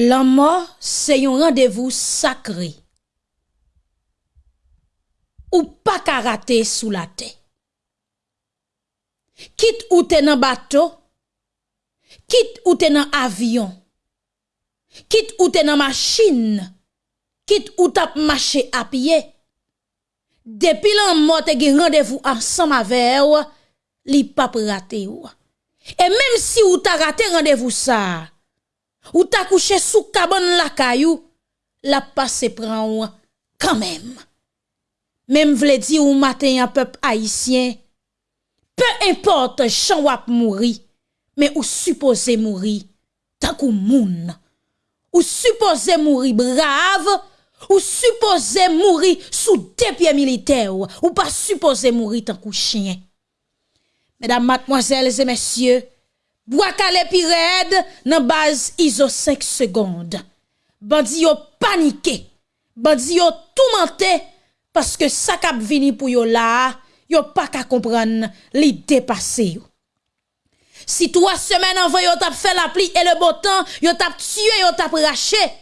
La mort, se yon randevou sakri. Ou pa karate sou la te. Kit ou te nan bato, kit ou te nan avyon, kit ou te nan machin, kit ou tap mache apye. Depi lan mort te gen randevou ansam avew, li pap rate ou. E menm si ou ta rate randevou sa, Ou ta couché sous cabane la caillou, la passe prend ou quand même. Même vle di ou matin un peuple haïtien, peu importe chan wap mouri, mais ou supposé mourir tant kou moun. Ou supposé mourir brave, ou supposé mourir sous des pieds militaires, ou pas supposé mourir tant kou chien. Mesdames, mademoiselles et messieurs, Bwakale pi red nan baz izo 5 segonde. Bandi yo panike, bandi yo toumante, paske sakap vini pou yo la, yo pa ka kompran li depase yo. Si 3 semen anvan yo tap fe la pli e le botan, yo tap tue, yo tap rache, eh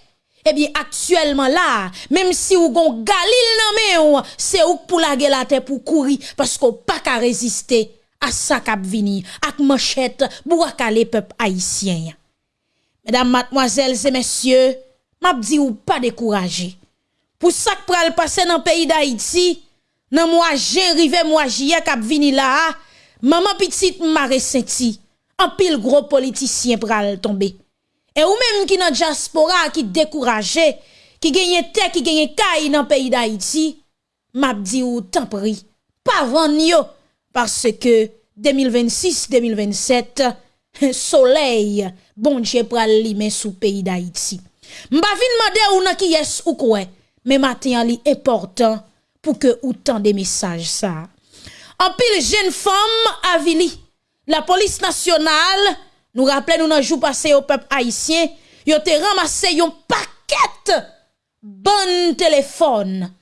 Ebyen, aktuelman la, mem si ou gon galil nan men ou, se ou pou lage la te pou kouri, pasko pa ka reziste à ça k'ap vini, ak manchette pour akaler peuple haïtien. Mesdames, mademoiselles et messieurs, m'a dit ou pas décourager. Pour ça que pral passer dans le pays d'Haïti, nan moi j'ai rivé moi j'y k'ap vini là, maman petite m'a ressenti. un pile gros politicien pral tomber. Et ou même qui dans diaspora qui découragé, qui gagne terre, qui gagne caille dans le pays d'Haïti, m'a dit ou tant pris, pas van yo. parce que 2026-2027, soleil, bon Dieu pral li men sous pays d'Haïti. M'ba vin mande ou nan ki yes ou koué, mais matin li important pour que ou tant des messages ça. En pile jeune femme avili, la police nationale nous rappelle nous nan jour passé au peuple haïtien, yo te ramassé yon paquet bon téléphone.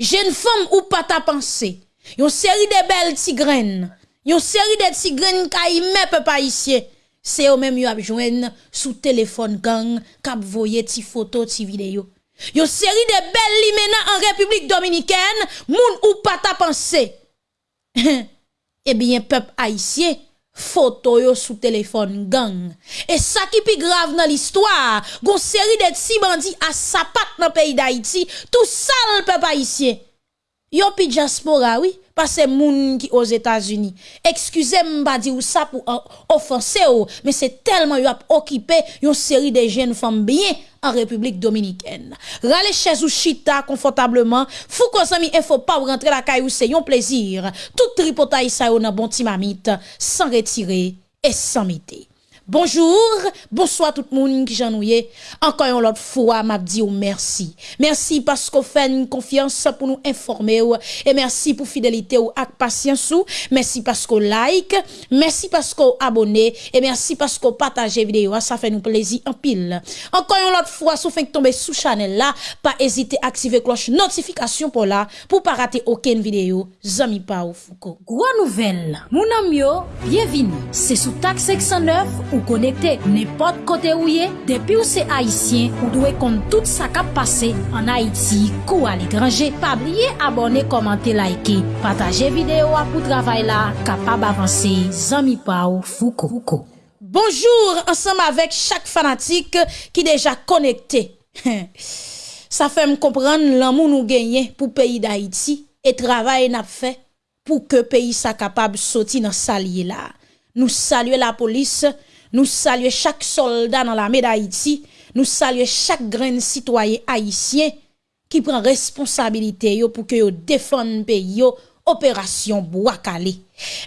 Jeune femme ou pas ta pensée Yon seri de bel tigren, yon seri de tigren ka ime pe pa isye. Se yo menm yo apjwen sou telefon gang, kap voye ti foto, ti video. Yon seri de bel li menan an Republik Dominiken, moun ou pata panse. Ebyen pep a isye. Foto yo sou telefon gang. E sa ki pi grav nan l'histoire, gon seri de ti bandi a sapat nan peyi d'Haïti, tout sal pe pa isye. Yo pi diaspora, oui, parce que moun qui aux États-Unis. Excusez-moi dire ça pour offenser mais c'est tellement yo a occupé une série de jeunes femmes bien en République dominicaine. Rale chez ou chita confortablement, fou qu'on il faut pas rentrer la caillou, c'est un plaisir. Tout tripotaille ça yon bon timamite, sans retirer et sans miter. Bonjour, bonsoir tout le monde qui j'ennuie. Encore une autre fois, m'a dit merci. Merci parce qu'on fait une confiance pour nous informer et merci pour fidélité ou ak patience ou. Merci parce qu'on like, merci parce qu'on abonne et merci parce qu'on partage vidéo. Ça fait nous plaisir en pile. Encore une fois, si vous tomber sous channel là, pas hésiter à activer cloche notification pour là pour pas rater aucune vidéo. Zami pa ou Foucault. Gros nouvelle. Mon ami bienvenue. C'est sous taxe 609 ou konekte nepot kote ou ye, depi ou se Haitien, ou dwe kont tout sa kap pase an Haiti kou al etranje. Pabliye abone, komante, laike, pataje videyo apou travay la, kapab avanse, zami pa ou fouko. Bonjour, ansam avek chak fanatik ki deja konekte. sa fe m kompran lan moun ou genye pou peyi d'Haiti, e travay nap fe pou ke peyi sa kapab soti nan salye la. Nou salye la polis, nous saluons chaque soldat dans l'armée d'Haïti. Nous saluons chaque grand citoyen haïtien qui prend responsabilité pour que yo défende pays opération.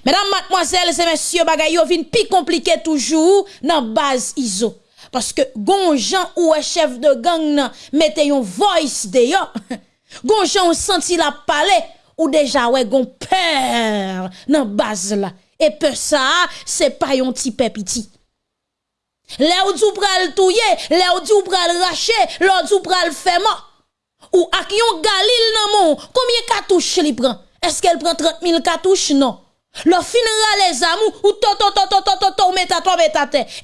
Mesdames, mademoiselles et messieurs, bagay yo vin pi compliqué toujours dans base ISO. Parce que gonjan ou chef de gang mette yon voice de yo. gonjan senti la palais ou déjà ouais gon peur dans base. Et peur ça, c'est pas yon petit petit. Là où tu pral touye, là où tu pral racher, là où tu pral faire Ou ak yon galil nan mon, combien cartouches li prend? Est-ce qu'elle prend 30 000 cartouches? Non. Le finira les amours ou to to to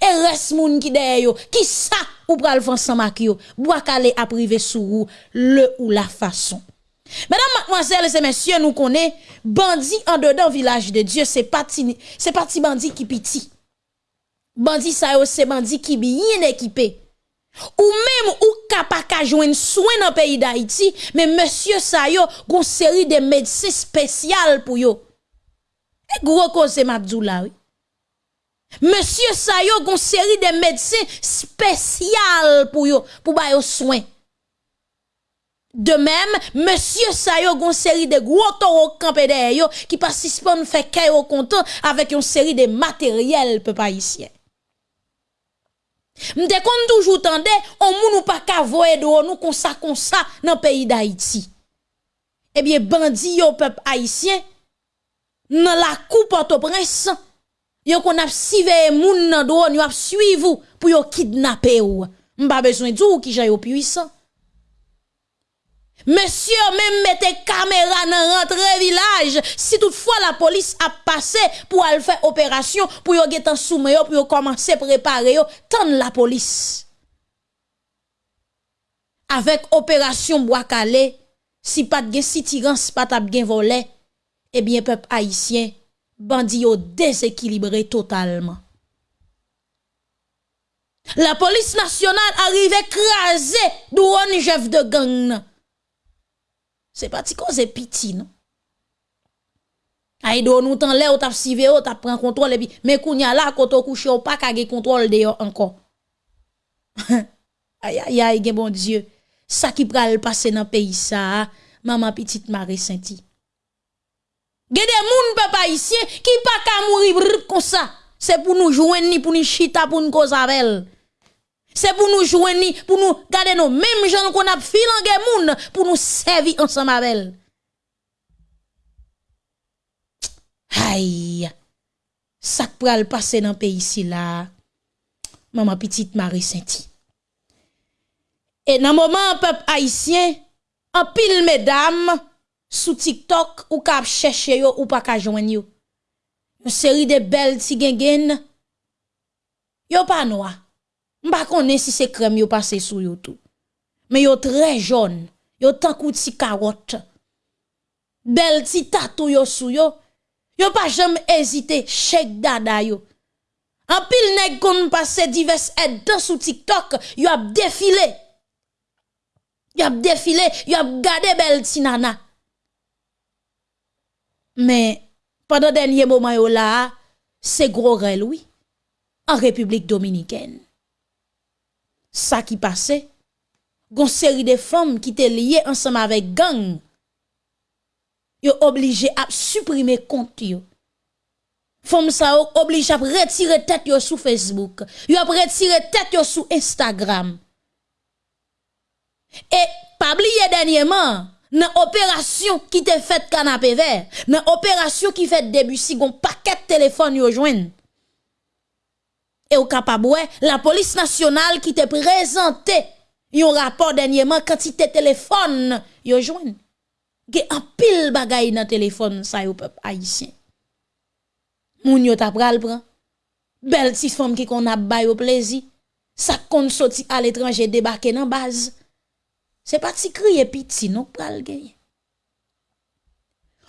et reste moun qui derrière yo qui ça ou pral fan sans yo bois privé sous le ou la façon Mesdames, et messieurs, nous connaissons bandit en dedans village de Dieu, c'est parti c'est parti bandit qui piti. bandi sa yo se bandi ki bien équipé. Ou même ou kapaka joindre soin dans pays d'Haïti, mais monsieur sa yo gon série de médecins spécial pour yo. Et gros cause Mabdoula oui. Monsieur sa yo gon série de médecins spécial pour yo pour ba yo soin. De même, monsieur Sayo gon série de gros taureaux campé derrière yo qui participent fait caillou content avec une série de matériel peuple haïtien. Mte kon toujou tende, on moun ou pa kavoye do nou konsa konsa nan peyi da Haiti. Ebyen bandi yo pep Haitien, nan la kou Port-au-Prince, yo kon ap siveye moun nan do nou ap suivou pou yo kidnape ou. Mba bezwen djou ki jayo puisan. Monsieur même mette caméra dans rentre village. Si toutefois la police a passé pour aller faire opération pour yo getan soumé pour commencer préparer yo tant la police. Avec opération bois calé si pas de si tirance pas t'a gen volé eh bien peuple haïtien bandi yo déséquilibré totalement. La police nationale arrive écrasée douane chef de gang non? C'est pas ti cause piti non? Aïe do nous tan lè ou tap sive ou tap prend contrôle et puis mais kounya là koto couche ou pas ka contrôle dehors encore. Aïe aïe aïe gen bon Dieu. Ça qui pral passer dans pays ça maman petite Marie Sainti Gen des moun papa ici qui pas ka mourir comme ça. C'est pour nous joindre ni pour nous chita pour nous cause avec C'est pour nous joindre, pour nous garder nos mêmes gens qu'on a filangé moun, pour nous servir ensemble avec elle. Aïe, ça pral passer dans le pays ici là. Maman petite Marie Sainti. Et dans le moment, peuple haïtien, en pile mesdames, sous TikTok, ou kap chercher yo, ou pas ka joindre yo. Une série de belles tigengen, yo pas noir. Mba konen si se krem yo pase sou yo tou. Men yo tre joun, yo tankou ti karot. Bel ti tatou yo sou yo. Yo pa jem ezite, chek dada yo. An pil neg kon pase divers edan sou TikTok, yo ap defile. Yo ap defile, yo ap gade bel ti nana. Men, padan denye mouman yo la, se gro rel wii. An Republik Dominikèn. sa ki pase, gon seri de fom ki te liye ansam avek gang, yo oblije ap suprime kont yo. Fom sa yo oblije ap retire tet yo sou Facebook, yo ap retire tet yo sou Instagram. E pabliye denyeman, nan operasyon ki te fet kanapé ver, nan operasyon ki fet debusi gon paket telefon yo jwen, et au capable la police nationale qui te présenté un rapport dernièrement quantité téléphone yo joine gen en pile bagay dans téléphone ça yo peuple haïtien moun yo t'a pral pran. Belle petite femme qui qu'on a bay au plaisir ça qu'on sorti à l'étranger débarquer dans base c'est pas si crier piti non pral gagner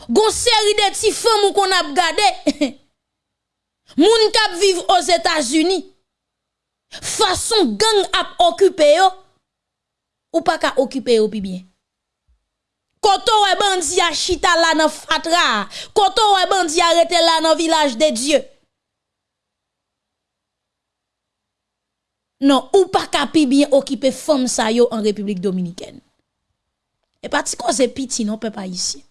Gon série de petits femmes qu'on a gardé Moun kap vivent aux États-Unis, façon gang ap occupé yo, ou pas ka occupé yo pi bien. Koto wè bandi a chita la nan fatra, koto wè bandi a rete la nan village de Dieu. Non, ou pas ka pi bien occupé femme sa yo en République Dominicaine. Et pas ti cause piti non, pas ici.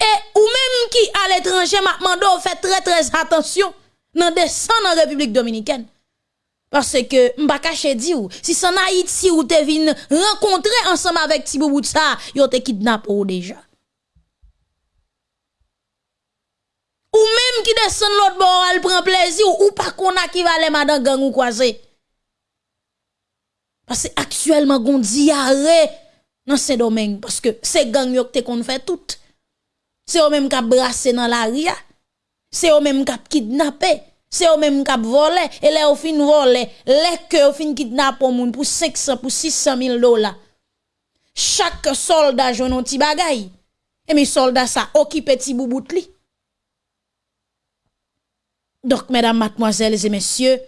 Et ou même qui à l'étranger m'a demandé fait très très attention dans descendre en République dominicaine. Parce que m'pa caché di ou si c'est en Haïti ou te vin rencontrer ensemble avec Tibou ça, yo te kidnappé ou déjà. Ou même qui descend l'autre bord, elle prend plaisir ou pas qu'on a qui va aller madame gang ou croiser. Parce que actuellement gon diarrhée dans ce domaine parce que ces gang yo te qu'on fait tout c'est eux même qui brassé dans la ria c'est eux même qui kidnappé, c'est eux même qui volé, et là, au fin volé, les que au fin kidnappé moun pour 500, pour 600 000 dollars. Chaque soldat joue un petit bagay. Et mes soldats ça occupe petit boubout li. Donc, mesdames, mademoiselles et messieurs,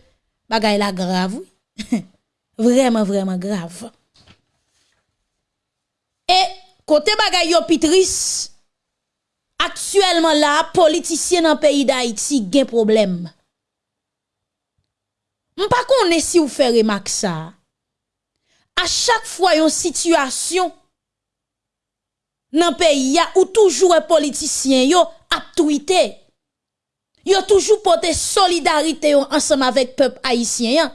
bagay la grave, vraiment, vraiment grave. Et, côté bagay yo pitris, Aktuelman la, politisyen nan peyi da iti gen problem. Mpa kon esi ou fe remak sa. A chak fwa yon situasyon nan peyi ya ou toujou e politisyen yo ap twite. Yo toujou pote solidarite yo ansam avek pep haisyen ya.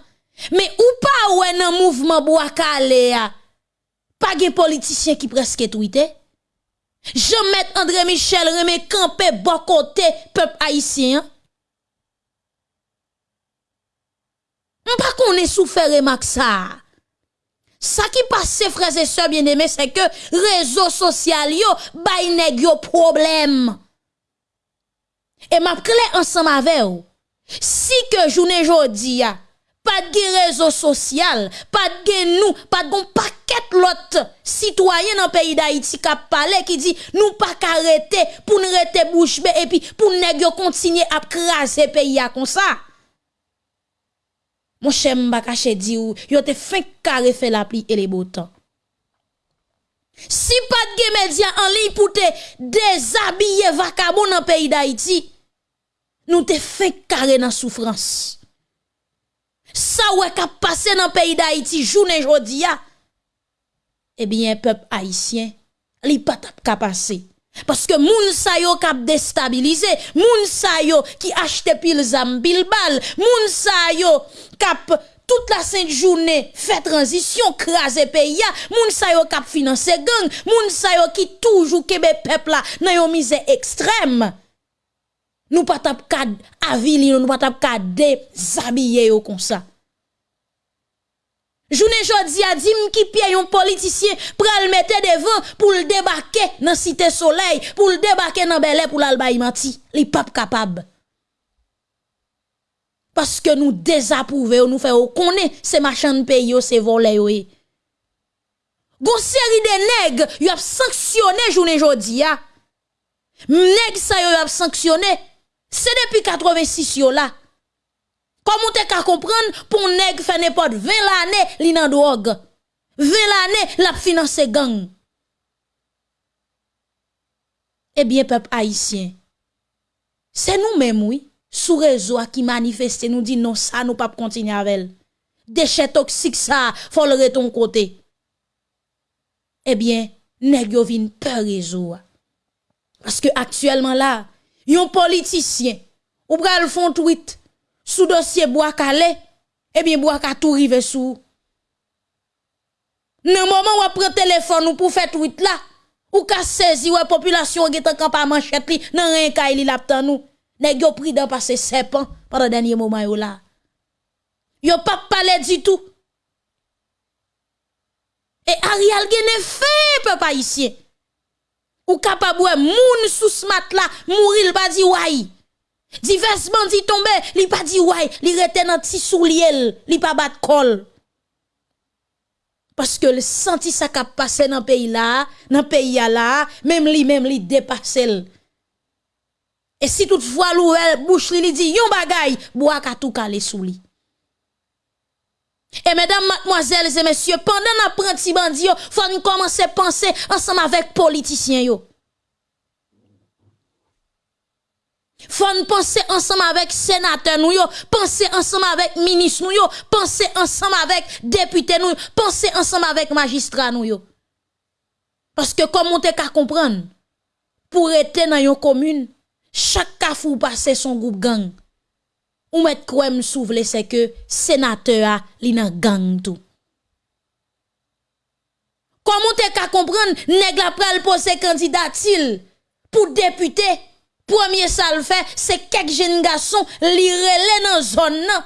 Me ou pa ou e nan mouvman bo akale ya, pa gen politisyen ki preske twite? Jean-Maître André Michel remet campé bon côté peuple haïtien. Pas qu'on est souffert remarque ça. Ça qui passe, frères et sœurs bien-aimés, c'est que réseaux sociaux yo bay yo problème. Et m'a clé ensemble avec vous. Si que journée jodi pas de réseau social, pas de nous, pas de paquet l'autre citoyen dans le pays d'Haïti qui parlé qui dit nous pas arrêter pour nous rester bouche et puis pour nous continuer à craser pays comme ça. Mon cher m'a caché dit ou yo te fin carré fait la pluie et les beaux temps. Si pas de médias en ligne pour te déshabiller vacabon dans le pays d'Haïti, nous te fait carré dans souffrance. Ça ouais qu'a passé dans le pays d'Haïti journée eh bien peuple haïtien, li pas ka passé. Parce que moun sa yo kap déstabilisé, moun sa yo qui achete pile zam pile bal, moun sa yo kap toute la sainte journée fait transition, crase pays moun sa yo kap finance gang, moun sa yo qui toujours kebe peuple là nan yo misère extrême. Nous pas tap ka avili, nous pas tap ka déshabiller yo comme ça. Journée jodi a dit qui pied un politicien pral mettre devant pour le débarquer dans cité soleil, pour le débarquer dans Bel pour l'albaï menti. Li pas capable. Parce que nous désapprouvons, nous faisons connaître ces machins de pays, ces volets. Gon série de nègres, y a sanctionné journée jodi a. Nèg ça y a sanctionné. Se depi 86 yo la, komon te ka kompran pou neg fè nepot 20 l'anè li nan drog, 20 l'anè lap finanse gang. Ebyen pep haisyen, se nou mèm wè, sou rezo a ki manifeste nou di non sa nou pap kontinye avèl. Deche toksik sa, fol re ton kote. Ebyen, neg yo vin pe rezo a. Paske aktuelman la, yon politicien ou pral font tweet sous dossier bois calé, eh bien bois ka tout rive sous. Nan moment où prend téléphone ou pour faire tweet là, ou ka saisi ouais population qui en manchette li, nan rien ka li laptan nous. Nèg yo pris dans passer serpent pendant dernier moment yo là. Yo pas parler du tout. Et Ariel gene fait peuple haïtien. Ou capable moun sous smat là, mourir pas di ouais. Divers bandits tombé, li pas dit ouais, li rete nan ti souliel, li pas bat kol. Parce que le senti ça qu'a passé dans pays là, dans pays là, même li même li dépassé. Et si toutefois l'ouel bouche li, li dit yon bagay, bois ka tout calé sous. Et mesdames, mademoiselles et messieurs, pendant l'apprenti bandit, faut nous commencer à penser ensemble avec politiciens yo. Faut penser ensemble avec sénateur nous yo, penser ensemble avec ministre nous yo, penser ensemble avec député nous, penser ensemble avec magistrat nous yo. Parce que comme on te comprendre, pour être dans une commune, chaque kafou passe son groupe gang. ou met kouem souvle se ke senateur a li nan gang tou. Koman te ka kompren neg la pral pose kandidatil pou depute? Premier sal fè, se kek jen gason li rele nan zon nan.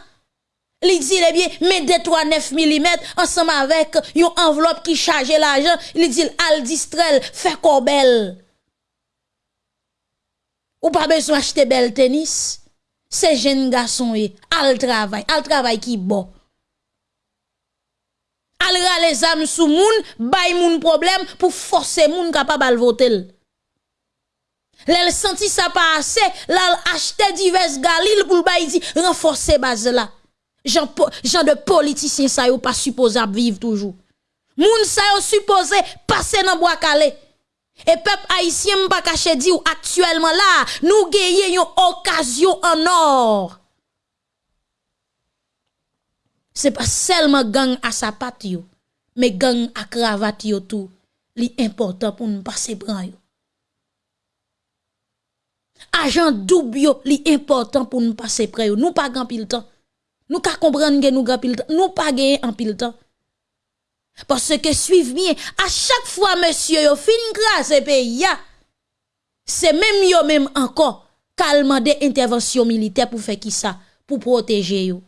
Li di eh le bie, men detwa 9 mm, ansam avek yon envelop ki chaje la jan, li di al distrel, fè kobel. Ou pa bezon achete bel tenis? C'est jeune garçon, al travail, al travail qui bon. Al les âmes sous moun, bay moun problème pour forcer moun capable de voter. L'elle senti ça pas assez, l'elle acheté divers galil pour bay di renforcer base là. Jean, de politicien ça yo pas supposé vivre toujours. Moun sa yo supposé passer dans bois calé. Et peuple haïtien pas caché dit actuellement là, nous gagnons une occasion en or. C'est pas seulement gang à sa patte mais gang à cravate tout, li important pour nous passer bran yo. Agent double yo, li important pour nous passer près yo. Nous pas grand pile temps. Nous ka comprendre que nous grand pile temps. Nous pas gagner en temps. Parce que suivez bien, à chaque fois monsieur yo fin grâce pays c'est même yo même encore calmement des interventions militaires pour faire qui ça pour protéger yo.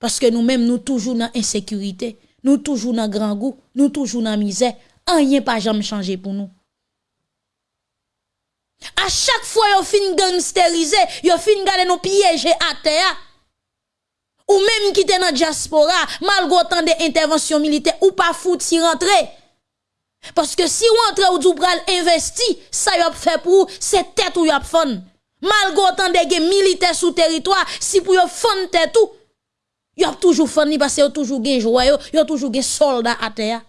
Parce que nous-mêmes nous toujours dans insécurité, nous toujours dans grand goût, nous toujours dans misère, rien pas jamais changé pour nous. À chaque fois yo fin gangsteriser, yo fin garder nous piéger à terre ou même qui dans la diaspora, malgré autant d'interventions militaires, ou pas foutre si rentrer. Parce que si vous rentrez ou du pral investi, ça y a fait pour c'est tête ou y a fun. Malgré autant de militaires sous territoire, si pour y fun tête tout, y a toujours fun parce que toujours gen joyeux, y a toujours gen soldats à terre.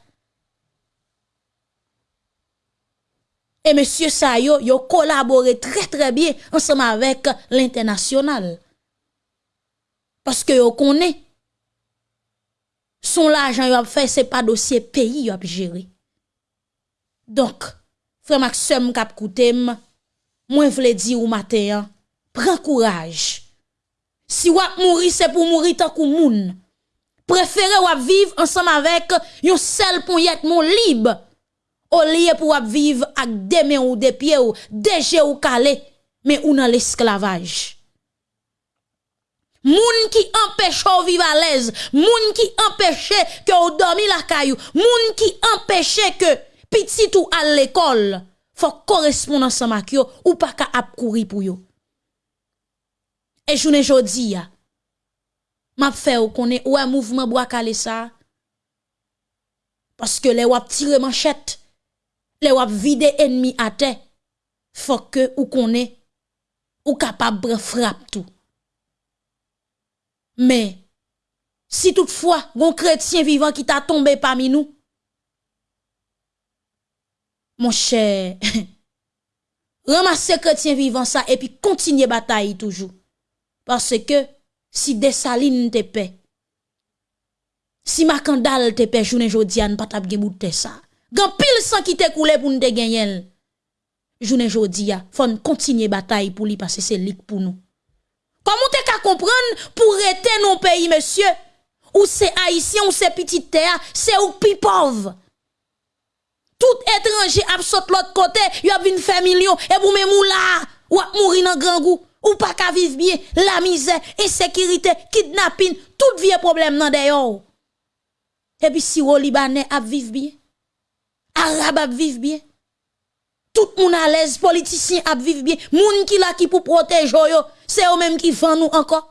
Et monsieur Sayo, yo collaboré très très bien ensemble avec l'international. Paske yo konen, son la ajan yo ap fè, se pa dosye peyi yo ap jere. Donk, fè maksem kap koutem, mwen vle di ou mater, pren kouraj. Si wap mouri, se pou mouri takou moun. Prefere wap viv ansam avèk yon sel pou yet moun lib. O liye pou wap viv ak deme ou depye ou deje ou kale, men ou nan l'esklavaj. Moun ki empêche ou vivre à l'aise, moun qui empêche que ou dormi la caillou, moun qui empêche que petit ou à l'école, faut correspondre ensemble avec yo ou pas ka ap courir pour yo. Et journée jodi ya, m'a fait ou connaît ou un mouvement bois calé ça. Parce que les wap tire manchette, les wap vide ennemi à terre, faut que ou connaît ou capable frappe tout. Mais, si toutefois, un chrétien vivant qui t'a tombé parmi nous, mon cher, ramassez chrétien vivant ça et puis continuez bataille toujours. Parce que si Dessaline te paie, si Macandal te paie, journée jodiane, pas tap de ça. Gan pile sang qui te coulé pour nous te gagner. Journée jodia, faut continuer bataille pour lui parce que c'est lik pour nous. Comment tu qu'à comprendre pour rester nos pays, monsieur? Ou c'est haïtien, ou c'est petit terre, c'est ou plus pauvre? Tout étranger absorbe l'autre côté, y a une faire et vous même là, ou a mourir dans grand goût, ou pas qu'à vivre bien, la misère, insécurité, kidnapping, tout vieux problème dans d'ailleurs. Et puis si vous Libanais a vivre bien, Arabe a vivre bien, Tout moun alèz, politisyen ap viv bien. Moun ki la ki pou protej yo, se yo menm ki fan nou anko.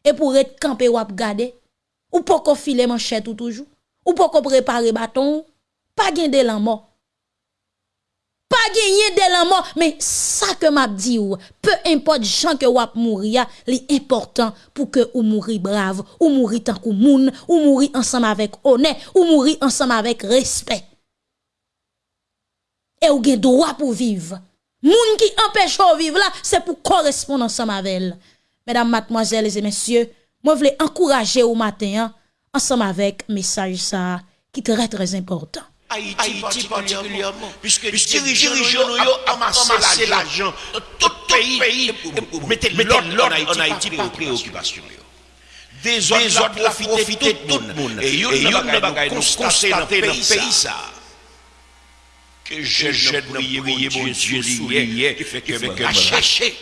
E pou ret kampe wap gade. Ou pou ko file manchet ou toujou. Ou pou ko prepare baton. Pa gen de lan mort. Pa genye de lan mort. Men sa ke map di ou. Pe import jan ke wap mouri ya. Li important pou ke ou mouri brave. Ou mouri tankou moun. Ou mouri ansam avèk one. Ou mouri ansam avèk respect. Et ou gen droit pour vivre. Moun qui empêche de vivre là, c'est pour correspondre ensemble avec elle. Mesdames, mademoiselles et messieurs, moi voulais encourager au matin hein, ensemble avec message ça qui est très très important. Haïti, particulièrement, puisque les dirigeants ont amassé l'argent dans tout pays, mettez l'ordre en Haïti pour préoccupation. Des autres profiter tout le monde. Et ils ont constaté dans le pays ça que je jette prier mon Dieu soulier qui fait que me chercher.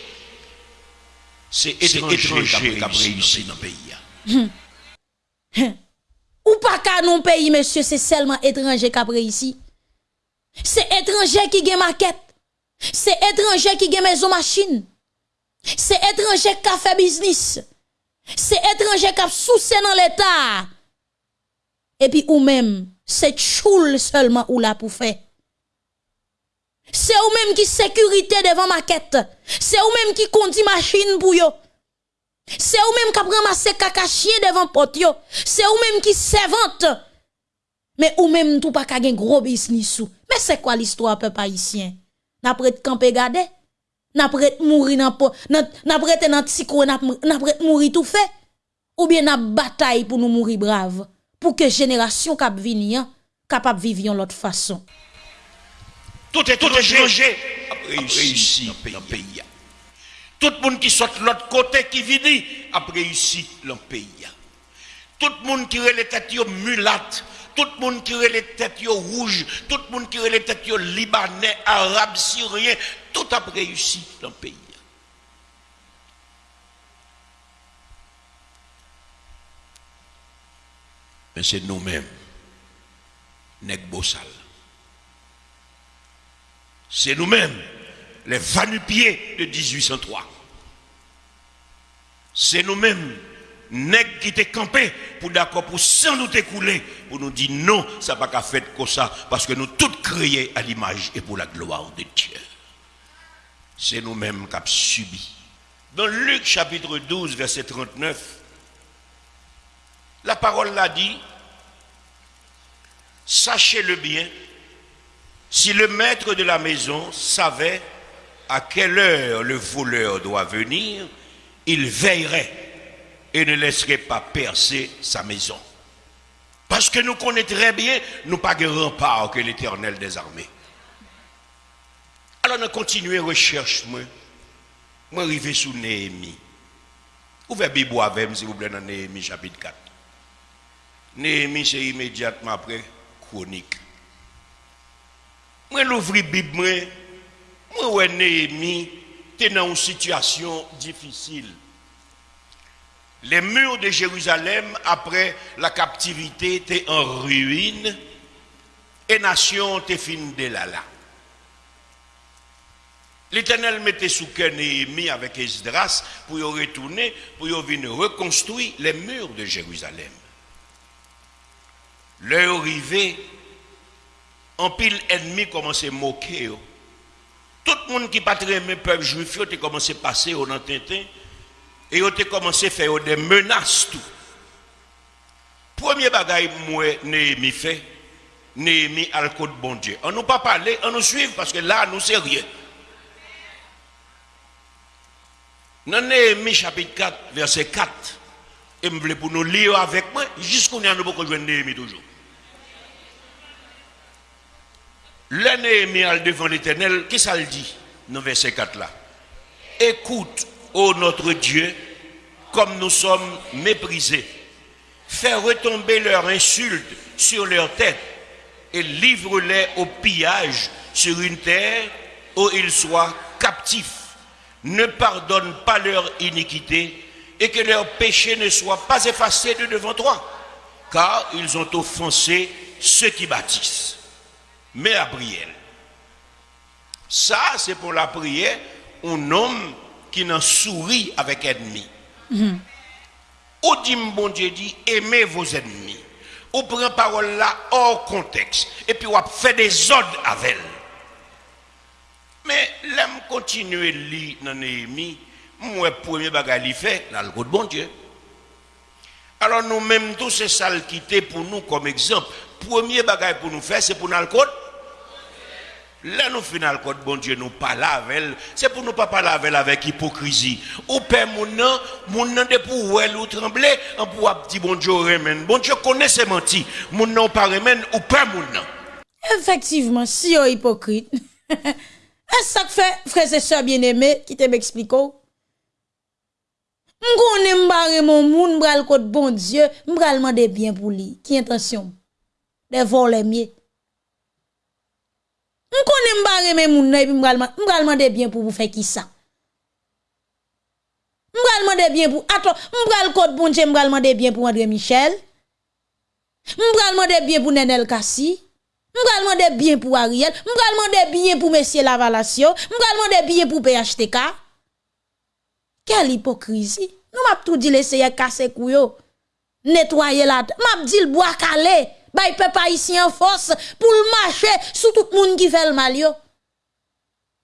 C'est étranger qui a réussi dans le pays. Ou pas qu'à non pays, monsieur, c'est seulement étranger qui a réussi. C'est étranger qui a maquette. C'est étranger qui a maison machine. C'est étranger qui a fait business. C'est étranger qui a soucié dans l'État. Et puis ou même, c'est choule seulement ou là pour faire. C'est ou même qui sécurité devant maquette. C'est ou même qui conduit machine pour yo. C'est ou même qui ramasse caca chien devant porte. C'est ou même qui servante. Mais ou même tout pas gen gros business ou. Mais c'est quoi l'histoire peuple haïtien? N'a prête camper garder? N'a prête mourir dans n'a prête dans psycho n'a mourir tout fait? Ou bien n'a bataille pour nous mourir brave? Pour que génération cap venir capable vivre l'autre façon. Tout est tout changé réussi dans le pays. Tout le monde qui sort de l'autre côté qui vit a réussi dans le pays. Tout le monde qui a les têtes mulates, tout le monde qui a les têtes rouges, tout le monde qui a les têtes libanais, arabes, syriens, tout a réussi dans le pays. Mais c'est nous-mêmes, Nek Bossal. C'est nous-mêmes, les vanupiers de 1803. C'est nous-mêmes, nèg qui étaient campés pour d'accord pour sans nous écouler, pour nous dire non, ça n'a pas fait comme ça, parce que nous tous créés à l'image et pour la gloire de Dieu. C'est nous-mêmes qui avons subi. Dans Luc chapitre 12, verset 39, la parole l'a dit, sachez-le bien, si le maître de la maison savait à quelle heure le voleur doit venir, il veillerait et ne laisserait pas percer sa maison. Parce que nous connaissons très bien, nous pas de rempart que l'éternel des armées. Alors, nous continuons recherche, moi. Moi, arrivé sous Néhémie. Ouvrez Bible avec s'il vous plaît, dans Néhémie chapitre 4. Néhémie, c'est immédiatement après chronique. Moi, l'ouvre Bible, moi, moi, Néhémie, dans une situation difficile. Les murs de Jérusalem, après la captivité, étaient en ruine et nation était fin de là là. L'Éternel mettait sous cœur Néhémie avec Esdras pour y retourner, pour y venir reconstruire les murs de Jérusalem. L'heure arrivée, en pile ennemi commençait à moquer. Tout le monde qui pas très le peuple juif, a commencé à passer au Tintin et a commencé à faire des menaces tout. Premier bagaille moi Néhémie fait, Néhémie à de bon Dieu. On nous pas parler, on nous suivre parce que là nous sérieux. Dans Néhémie chapitre 4 verset 4 et me pour nous lire avec moi a nous jouer Néhémie toujours. Le devant l'éternel, qu'est-ce qu'il dit? Dans verset 4 là Écoute, ô notre Dieu, comme nous sommes méprisés. Fais retomber leurs insultes sur leur tête et livre-les au pillage sur une terre où ils soient captifs. Ne pardonne pas leur iniquité et que leur péché ne soit pas effacé de devant toi, car ils ont offensé ceux qui bâtissent mais à prière. Ça, c'est pour la prière, un homme qui n'en sourit avec ennemi. Mm dit, bon Dieu dit, aimez vos ennemis. On prend parole là hors contexte. Et puis on fait des ordres avec elle. Mais l'aime continuer lire dans Néhémie, moi, premier bagage fait, dans le de bon Dieu. Alors nous-mêmes, tous ces salles quitter pour nous comme exemple. Premier bagage pour nous faire, c'est pour nous le code Là, nous final code bon Dieu, nous parlons avec C'est pour nous pas parler avec avec hypocrisie. Ou père mon nom, mon nom de pour elle ou trembler, on pour dire bon Dieu remène. Bon Dieu connaît ses menti. Mon nom pas remène ou père mon nom. Effectivement, si on hypocrite. Est-ce que fait, frère et sœurs bien-aimés, qui te m'explique? M'gonne m'barre mon moun, m'bral code bon Dieu, m'bral demander bien pour lui. Qui intention? De voler mieux. M konen m bareme moun nan, m bralman de bien pou pou fe ki sa. M bralman de bien pou, ato, m bral kote bonche, m bralman de bien pou André Michel. M bralman de bien pou Nenel Kassi. M bralman de bien pou Ariel. M bralman de bien pou Messie Lavalasio. M bralman de bien pou PHTK. Kel hipokrizi. Nou map tou di lese ye kase kou yo. Netwaye la, map di l boakale. Bay peuple ici en force pour marcher sous tout le monde qui fait le mal yo.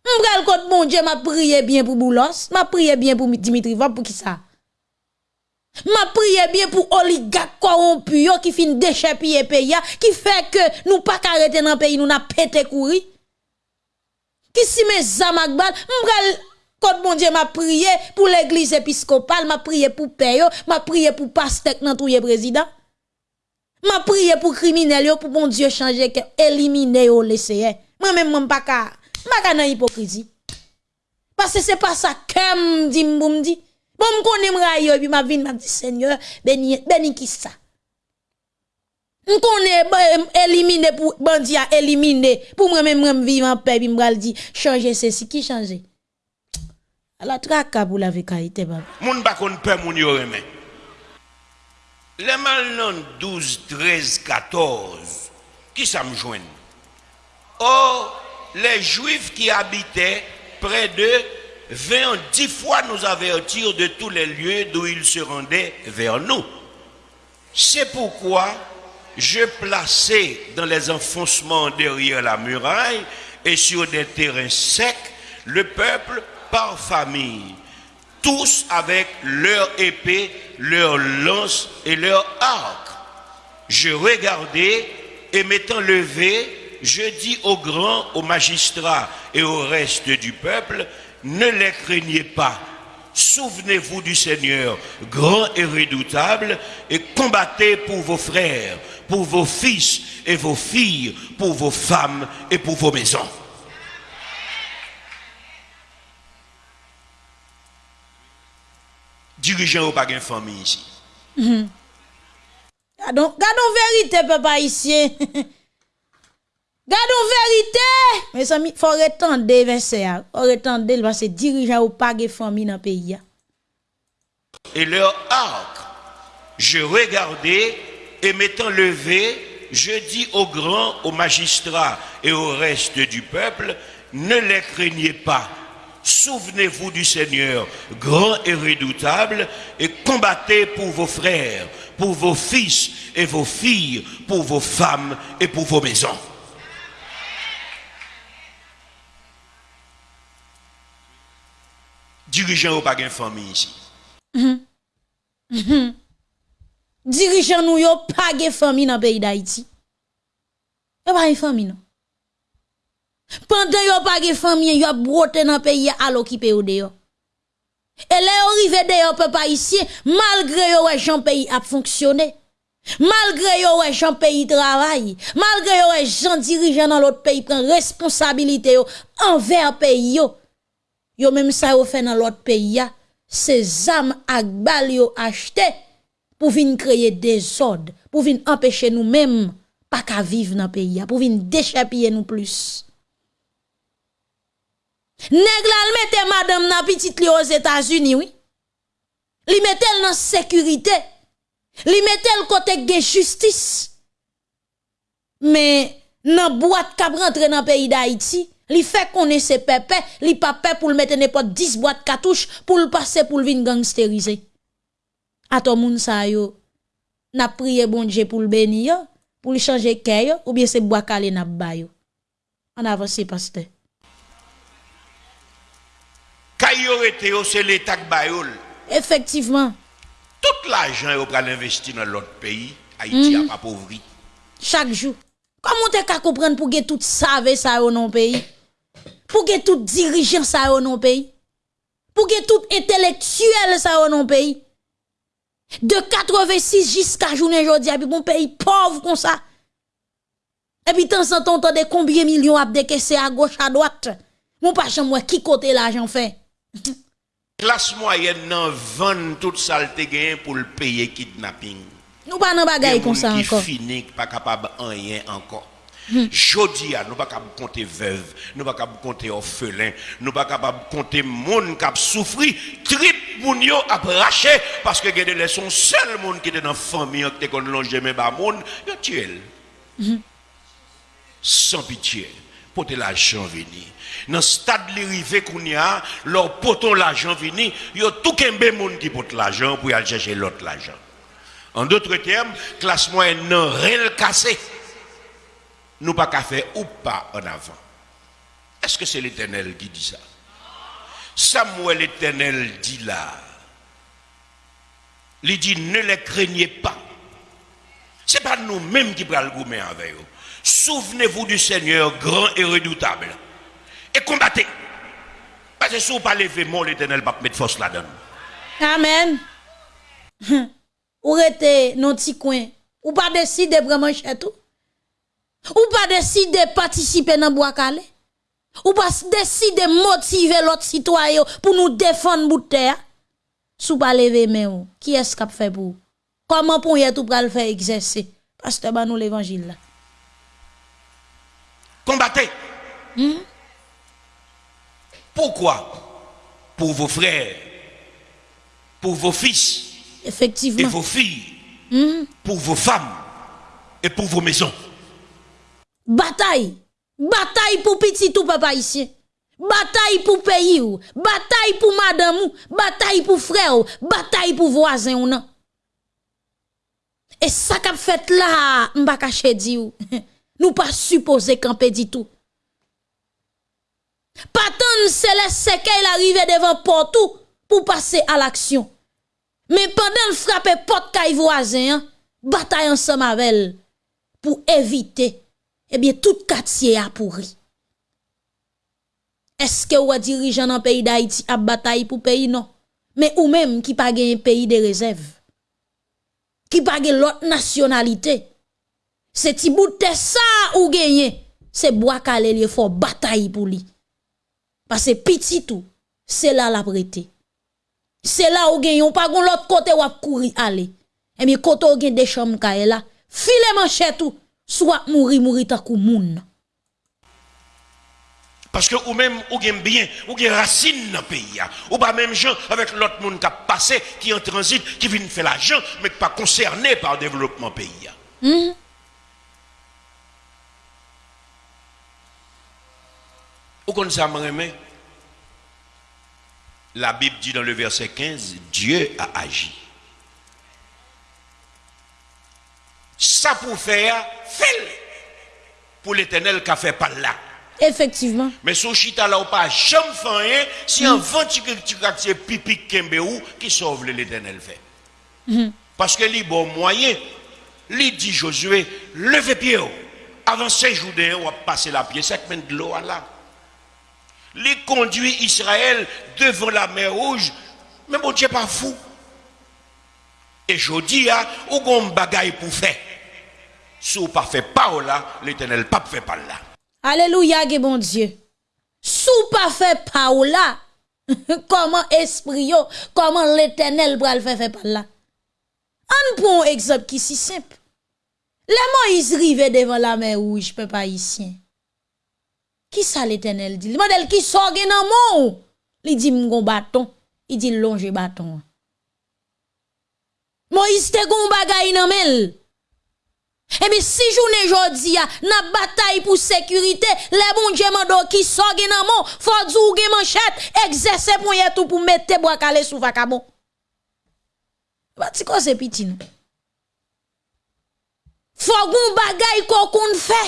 M'bral côté bon Dieu m'a prié bien pour Boulos, m'a prié bien pour Dimitri Vap pour qui ça? M'a prié bien pour oligarque corrompu qui fin déchepiller pays qui fait que nous pas arrêter dans pays nous n'a pété courir. Qui si mes zamagbal m'bral côté bon Dieu m'a prié pour l'église épiscopale, m'a prié pour père m'a prié pour pasteur nan touye président. M'a prié pour criminel pour bon Dieu changer que éliminer yo laisser. Moi même m'pas pas ka pas nan hypocrisie. Parce que c'est pas ça que dit m'boum dit. Bon m'konne m'rayo puis m'a vinn m'a dit Seigneur, béni béni qui ça? M'konne éliminer pour bandi a éliminer pour moi même vivre en paix puis m'bral dit changer ceci qui changer? La traka pour la vérité baba. Moun pa kon pe moun yo remen. Le mal non 12, 13, 14, qui ça? Oh, les Juifs qui habitaient près d'eux vinrent dix fois nous avertir de tous les lieux d'où ils se rendaient vers nous. C'est pourquoi je plaçais dans les enfoncements derrière la muraille et sur des terrains secs le peuple par famille, tous avec leur épée, leur lance et leur arc. Je regardais et m'étant levé, je dis aux grands, aux magistrats et au reste du peuple, ne les craignez pas. Souvenez-vous du Seigneur, grand et redoutable, et combattez pour vos frères, pour vos fils et vos filles, pour vos femmes et pour vos maisons. Dirigeant ou pas une famille ici. Gardons, gardons vérité, papa ici. Gardons vérité. Mes amis, faut retendre verset. Faut retendre parce que dirigeant ou pas de famille dans le pays. Et leur arc, je regardais et m'étant levé, je dis aux grands, aux magistrats et au reste du peuple, ne les craignez pas. Souvenez-vous du Seigneur, grand et redoutable, et combattez pour vos frères, pour vos fils et vos filles, pour vos femmes et pour vos maisons. Dirigeant ou pas une famille ici? Dirigeant nous yo pas de famille dans le pays d'Haïti? Pas une famille non? Pendant yo pas de famille, yo broté dans le pays à l'occupé ou dehors. Et là, arrivé dehors, peuple ici, malgré yo ouais, Jean pays a fonctionné. Malgré yo ouais, Jean pays travaille. Malgré yo ouais, Jean dirigeant dans l'autre pays prend responsabilité envers pays yo. Yo même ça dans l'autre pays ces âmes ak bal yo acheté pour venir créer des ordres, pour venir empêcher nous mêmes pas qu'à vivre dans le pays pour venir déchapiller nous plus. Nèg mette madame nan petite li aux États-Unis, oui. Li mette dans sécurité. Li mette côté de justice. Mais nan boîte k'ap rentre dans pays d'Haïti, li fait connaît ses pépé, li peur pour le mettre n'importe 10 boîtes cartouches pour le passer pour le gangsteriser. A ton moun sa yo, n'a prié bon Dieu pour le bénir, pour le changer cœur ou bien c'est bois calé n'a ba yo. En avance pasteur. Kayorete yo, c'est l'État qui. Effectivement. Tout l'argent yo pral investi dans l'autre pays, Haïti a pas pauvri. Chaque jour. Comment t'es qu'à comprendre pour que tout savent ça au non pays? Pour que tout dirigeant ça au non pays? Pour que tout intellectuel ça au non pays? De 86 jusqu'à journée aujourd'hui, puis bon pays pauvre comme ça. Et puis, tant en temps, de combien de millions à décaisser à gauche, à droite? Mon pas moi qui côté l'argent fait? Classe moyenne nan vend toute saleté gain pour le payer kidnapping. Nous pas dans bagaille comme ça qui encore. fini pas capable rien encore. Jodi a nous pas capable compter veuve, nous pas capable compter orphelin, nous pas capable compter monde qui a souffri, trip moun yo a raché parce que gade les son seul monde qui était dans famille qui était kon longe mais ba monde, yo tué. Sans pitié. Porter l'argent venir. Dans le stade de qu'on y a, leur poton l'argent il y a tout un monde qui porte l'argent pour aller chercher l'autre l'argent. En d'autres termes, classe moyenne non rien cassé. Nous pas faire ou pas en avant. Est-ce que c'est l'Éternel qui dit ça? Samuel l'Éternel dit là. Il dit ne les craignez pas. Ce n'est pas nous-mêmes qui prenons le gourmet avec eux. Souvenez-vous du Seigneur grand et redoutable. Et combattez. Parce que si vous ne pas lever, l'éternel va mettre force là-dedans. Amen. Ou êtes dans petit coin. Ou pas décider de prendre tout. Ou? Pas décider de participer dans bois calé? Ou pas décider de motiver l'autre citoyen pour nous défendre bout de terre. Sou pas lever mais qui est-ce qu'a fait pour Comment pour y tout pour le faire exercer? Pasteur ba nous l'évangile là. Combattez. Hmm? Pourquoi? Pour vos frères, pour vos fils, Effectivement. et vos filles, hmm? pour vos femmes et pour vos maisons. Bataille. Bataille pour petit tout papa ici. Bataille pour pays ou, bataille pour madame ou, bataille pour frère ou, bataille pour voisin ou non. Et ça qu'a fait là, m'pa caché di ou. Nous pas supposé camper dit tout. Pas tant les qu'elle arrive devant porte pour passer à l'action. Mais pendant le frapper porte kay voisin, hein, bataille ensemble avec elle pour éviter eh bien tout quartier a pourri. Est-ce que vous dirigeant dans pays d'Haïti a bataille pour pays? Non mais ou même qui pas un pays de réserve qui pas l'autre nationalité c'est ti bout de ça ou gagné c'est bois calé il faut bataille pour lui parce que petit tout c'est là la prêté c'est là où gagne on pas l'autre côté ou courir aller et bien côté ou des chambres là file manchette tout soit mourir mourir ta kou moun parce que ou même ou gagne bien, ou gagne racine dans le pays. Ou pas même gens avec l'autre monde qui a passé, qui en transit, qui vient faire l'argent, mais qui pas concerné par le développement pays. Mm. Ou comme ça, La Bible dit dans le verset 15, Dieu a agi. Ça pour faire, fait pour l'éternel qui a fait par là. Effectivement. Mais sous chita là ou pas jamais fait si un vent qui c'est pipi kembe ou qui sauve l'éternel fait. Mm-hmm. Parce que li bon moyen, li dit Josué, levez pied jours on va passer la pied sec de l'eau là. Li conduit Israël devant la mer rouge, mais bon Dieu pas fou. Et je dis, hein, ou gon bagaille pour faire? Si vous pas fait par là, l'éternel pas fait par là. Alléluia, bon Dieu. Sous pas fait là, comment esprit comment l'éternel le faire faire par là? On prend un exemple qui est si simple. Les Moïse rive devant la mer rouge, pas Ki sa l'Eternel di? Li model ki so gen nan moun. Li di mgon baton, li di longe baton. Moïse te gon bagay nan mel. E mi si jounen jodi ya, nan batay pou sekurite, le bon djeman do ki so gen nan moun, fodzou gen manchet, egzese pou yetou pou mette bo akale sou vakabon. Bati ko se piti nou. Fogon bagay ko kon fè.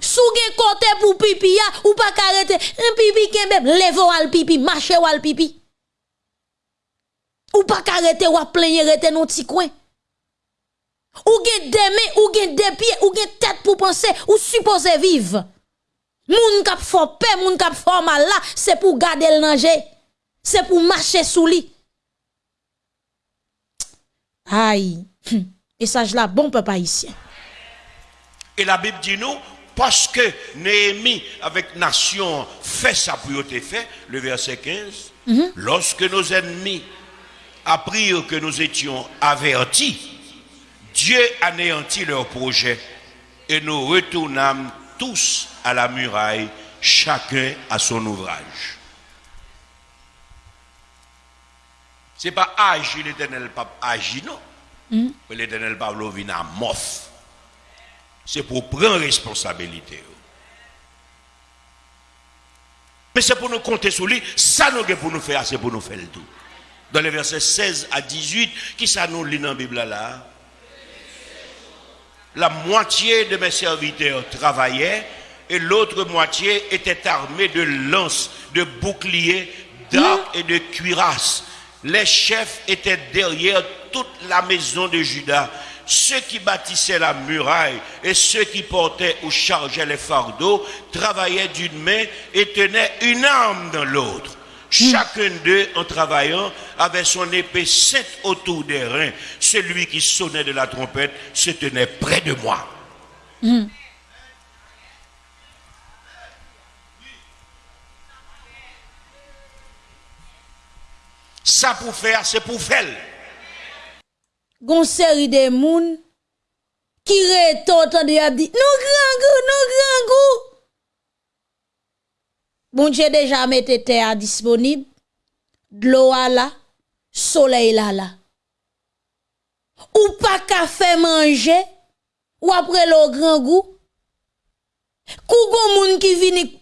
Sou gen côté pour pipi ya, ou pas karete, un pipi kembe, levo al pipi, marche al pipi. Ou pas karete ou plein rete non ti coin. Ou gen mains, ou gen des pieds, ou gen tête pour penser, ou supposer vivre. Moun kap fò paix, moun kap fò mal là, c'est pour garder le danger. C'est pour marcher sous lui. Aïe. Et ça, je la bon papa ici. Et la Bible dit nous, parce que Néhémie avec nation fait sa priorité fait, le verset 15, mhm. lorsque nos ennemis apprirent que nous étions avertis, Dieu anéantit leur projet et nous retournâmes tous à la muraille, chacun à son ouvrage. Ce n'est pas agir l'éternel pape agir, non. Mm. L'éternel pape vient à mof. C'est pour prendre responsabilité. Mais c'est pour nous compter sur lui, ça nous pour nous faire, c'est pour nous faire le tout. Dans les versets 16 à 18, qui ça nous lit dans la Bible là? La moitié de mes serviteurs travaillaient et l'autre moitié était armée de lances, de boucliers, d'arcs et de cuirasses. Les chefs étaient derrière toute la maison de Judas ceux qui bâtissaient la muraille et ceux qui portaient ou chargeaient les fardeaux travaillaient d'une main et tenaient une arme dans l'autre. Chacun d'eux, en travaillant, avait son épée sainte autour des reins. Celui qui sonnait de la trompette se tenait près de moi. Ça pour faire, c'est pour faire gon série de moun qui retot de a dit nous grand goût nous grand goût. Bon Dieu déjà mette terre disponible de l'eau là soleil là là. Ou pas faire manger ou après le grand goût. Kou gon moun qui vini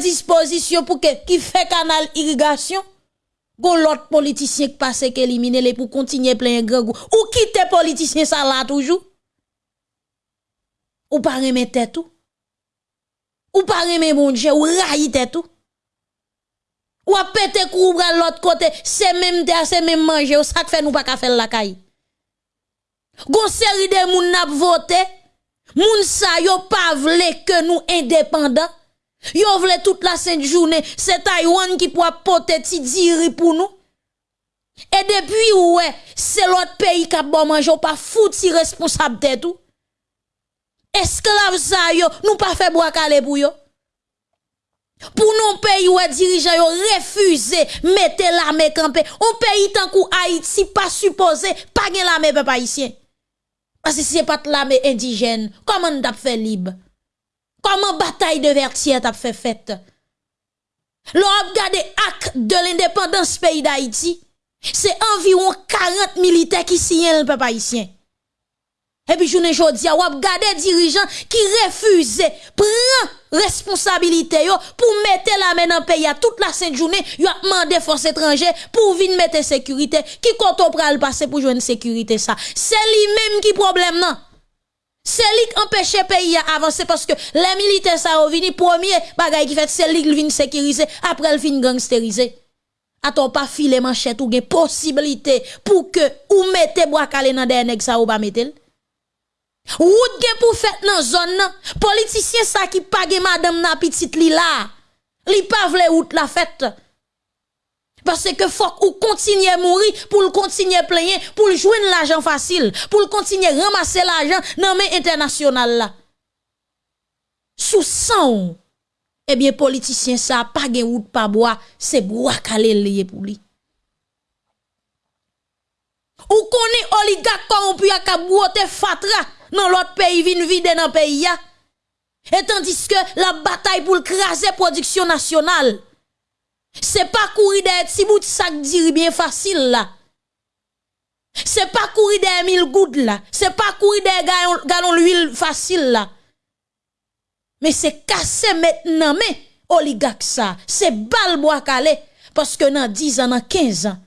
disposition pour que qui fait canal irrigation Gon l'autre politicien qui passe qui élimine les pour continuer plein grand goût. Ou quitte politicien ça là toujours. Ou pas remettre tout. Ou pas remettre mon Dieu, ou railler tout. Ou a pété kou l'autre côté, c'est même te c'est même manger, ou ça fait nous pas ka faire la caille. Gon série de moun n'a voté, moun sa yo pas vle que nous indépendants. Yo vle toute la sainte journée, c'est Taïwan qui pourra porter ti diri pour nous. Et depuis ouais, c'est l'autre pays qui a bon manger, pas fouti responsable de tout. Esclave ça yo, nous pas fait bois calé pour yo. Pour nous pays où dirigeants yo refusé mettre l'armée campée. On pays tant kou Haïti pas supposé pas gen l'armée peuple haïtien. Parce que c'est pas l'armée indigène, comment on fait libre? Comment bataille de Vertier t'a fait fête? L'on a regardé acte de l'indépendance pays d'Haïti, c'est environ 40 militaires qui signent le peuple haïtien. Et puis, je dis pas, on a dirigeants qui refusent, prendre responsabilité pour mettre la main dans le pays toute la sainte journée, yo a demandé force étrangère pour venir mettre sécurité. Qui compte le passer pour jouer une sécurité ça? C'est lui-même qui problème non? C'est lui qui empêche le pays à avancer parce que les militaires ça vini premier bagay qui fait c'est lui qui vient sécuriser après le fin gangsteriser. Attends pas filer manchette ou gen possibilité pour que ou mette bois calé dans des nèg ça ou pas mettre. Route gen pour faire dans zone nan, politicien ça qui pa gen madame na petite li là. Li pa vle la fête. Parce que faut ou continuer à mourir pour le continuer à plaigner, pour le joindre l'argent facile, pour le continuer à ramasser l'argent dans les international là. Sous sang, eh bien, politicien ça, pas de route, pas bois, c'est bois calé lié pour lui. Ou connaît oligarque corrompu à kabouote fatra dans l'autre pays, vin vide dans le pays. Et tandis que la bataille pour craser production nationale, c'est pas courir des petits bouts de sac dire bien facile là. C'est pas courir des mille gouttes là. C'est pas courir des galons d'huile facile là. Mais c'est casser maintenant mais oligarque ça. C'est bal bois calé. Parce que dans 10 ans, dans 15 ans,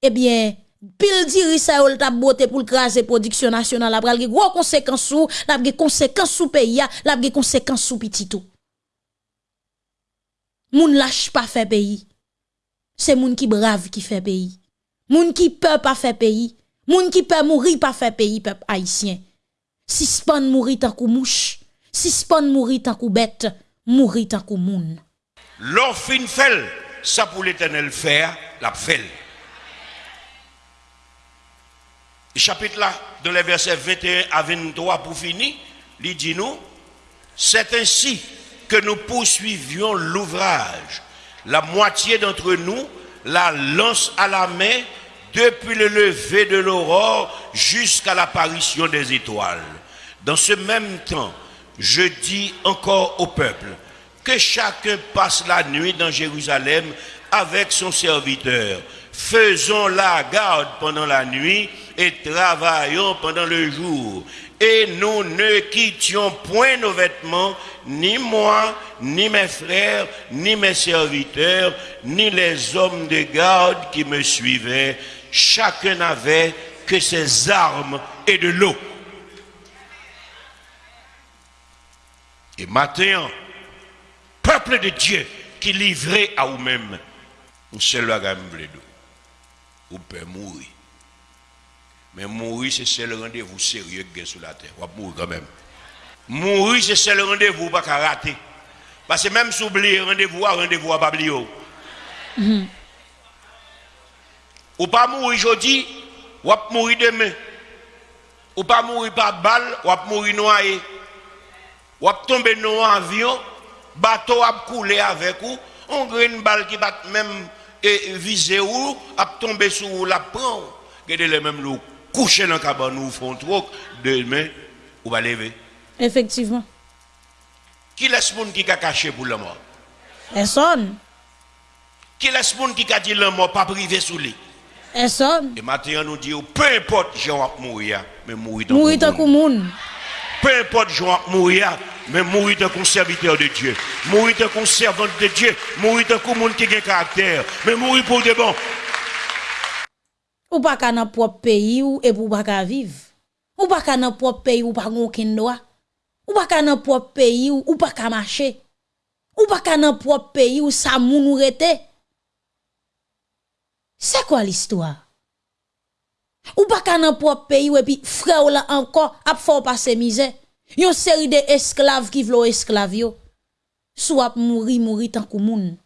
eh bien, pile diri ça ou t'a beauté pour craser production nationale la pral gros conséquences sous la conséquences sous pays la conséquences sous petit tout Moun lâche pas fait pays. C'est moun qui brave qui fait pays. Moun qui peut pas faire pays. Moun qui peut mourir pas fait pays peuple haïtien. Si span mourir tant kou mouche, si span mourir tant kou bête, mourir tant kou moun. L'or fin fait, ça pour l'éternel faire, la fait. chapitre là, dans les versets 21 à 23 pour finir, il dit nous, c'est ainsi que nous poursuivions l'ouvrage. La moitié d'entre nous la lance à la main depuis le lever de l'aurore jusqu'à l'apparition des étoiles. Dans ce même temps, je dis encore au peuple que chacun passe la nuit dans Jérusalem avec son serviteur. Faisons la garde pendant la nuit et travaillons pendant le jour et nous ne quittions point nos vêtements, ni moi, ni mes frères, ni mes serviteurs, ni les hommes de garde qui me suivaient. Chacun n'avait que ses armes et de l'eau. Et maintenant, peuple de Dieu qui livré à vous-même, vous seul vous pouvez mourir. Mais mourir, c'est le rendez-vous sérieux que sur la terre. Vous mourir quand même. Mourir, c'est le rendez-vous pas rater. Parce que même si vous oubliez rendez-vous, rendez-vous à pas oublier. Ou pas mourir aujourd'hui, ou pas mourir demain. Ou pas mourir par balle, ou pas mourir noyé. Ou pas tomber dans un avion, bateau a couler avec vous, on a une balle qui va même viser ou, a tomber sur la prend. Regardez les mêmes loups coucher dans la cabane ou font trop, demain, ou va lever. Effectivement. Qui laisse monde qui a caché pour la mort? Personne. Qui laisse monde qui a dit la mort pas privé sous lui? Personne. Et maintenant, nous dit, peu importe, j'ai va mourir, mais mourir dans Mourir dans le. Peu importe, j'ai mourir, mais mourir dans le serviteur de Dieu. Mourir dans le servante de Dieu. Mourir dans le monde qui a caractère. Mais mourir pour de bon. Ou pas qu'à notre propre pays ou et pour pas vivre. Ou pas qu'à notre propre pays ou pas aucun droit. Ou pas qu'à notre propre pays ou, ou pas qu'à marcher. Ou pas qu'à propre pays ou ça moun ou. C'est quoi l'histoire? Ou pas qu'à notre propre pays ou et puis frère là encore a fort passer misère. Yon série de esclaves qui vlo esclaves yo. Soit mourir mourir tant que moun.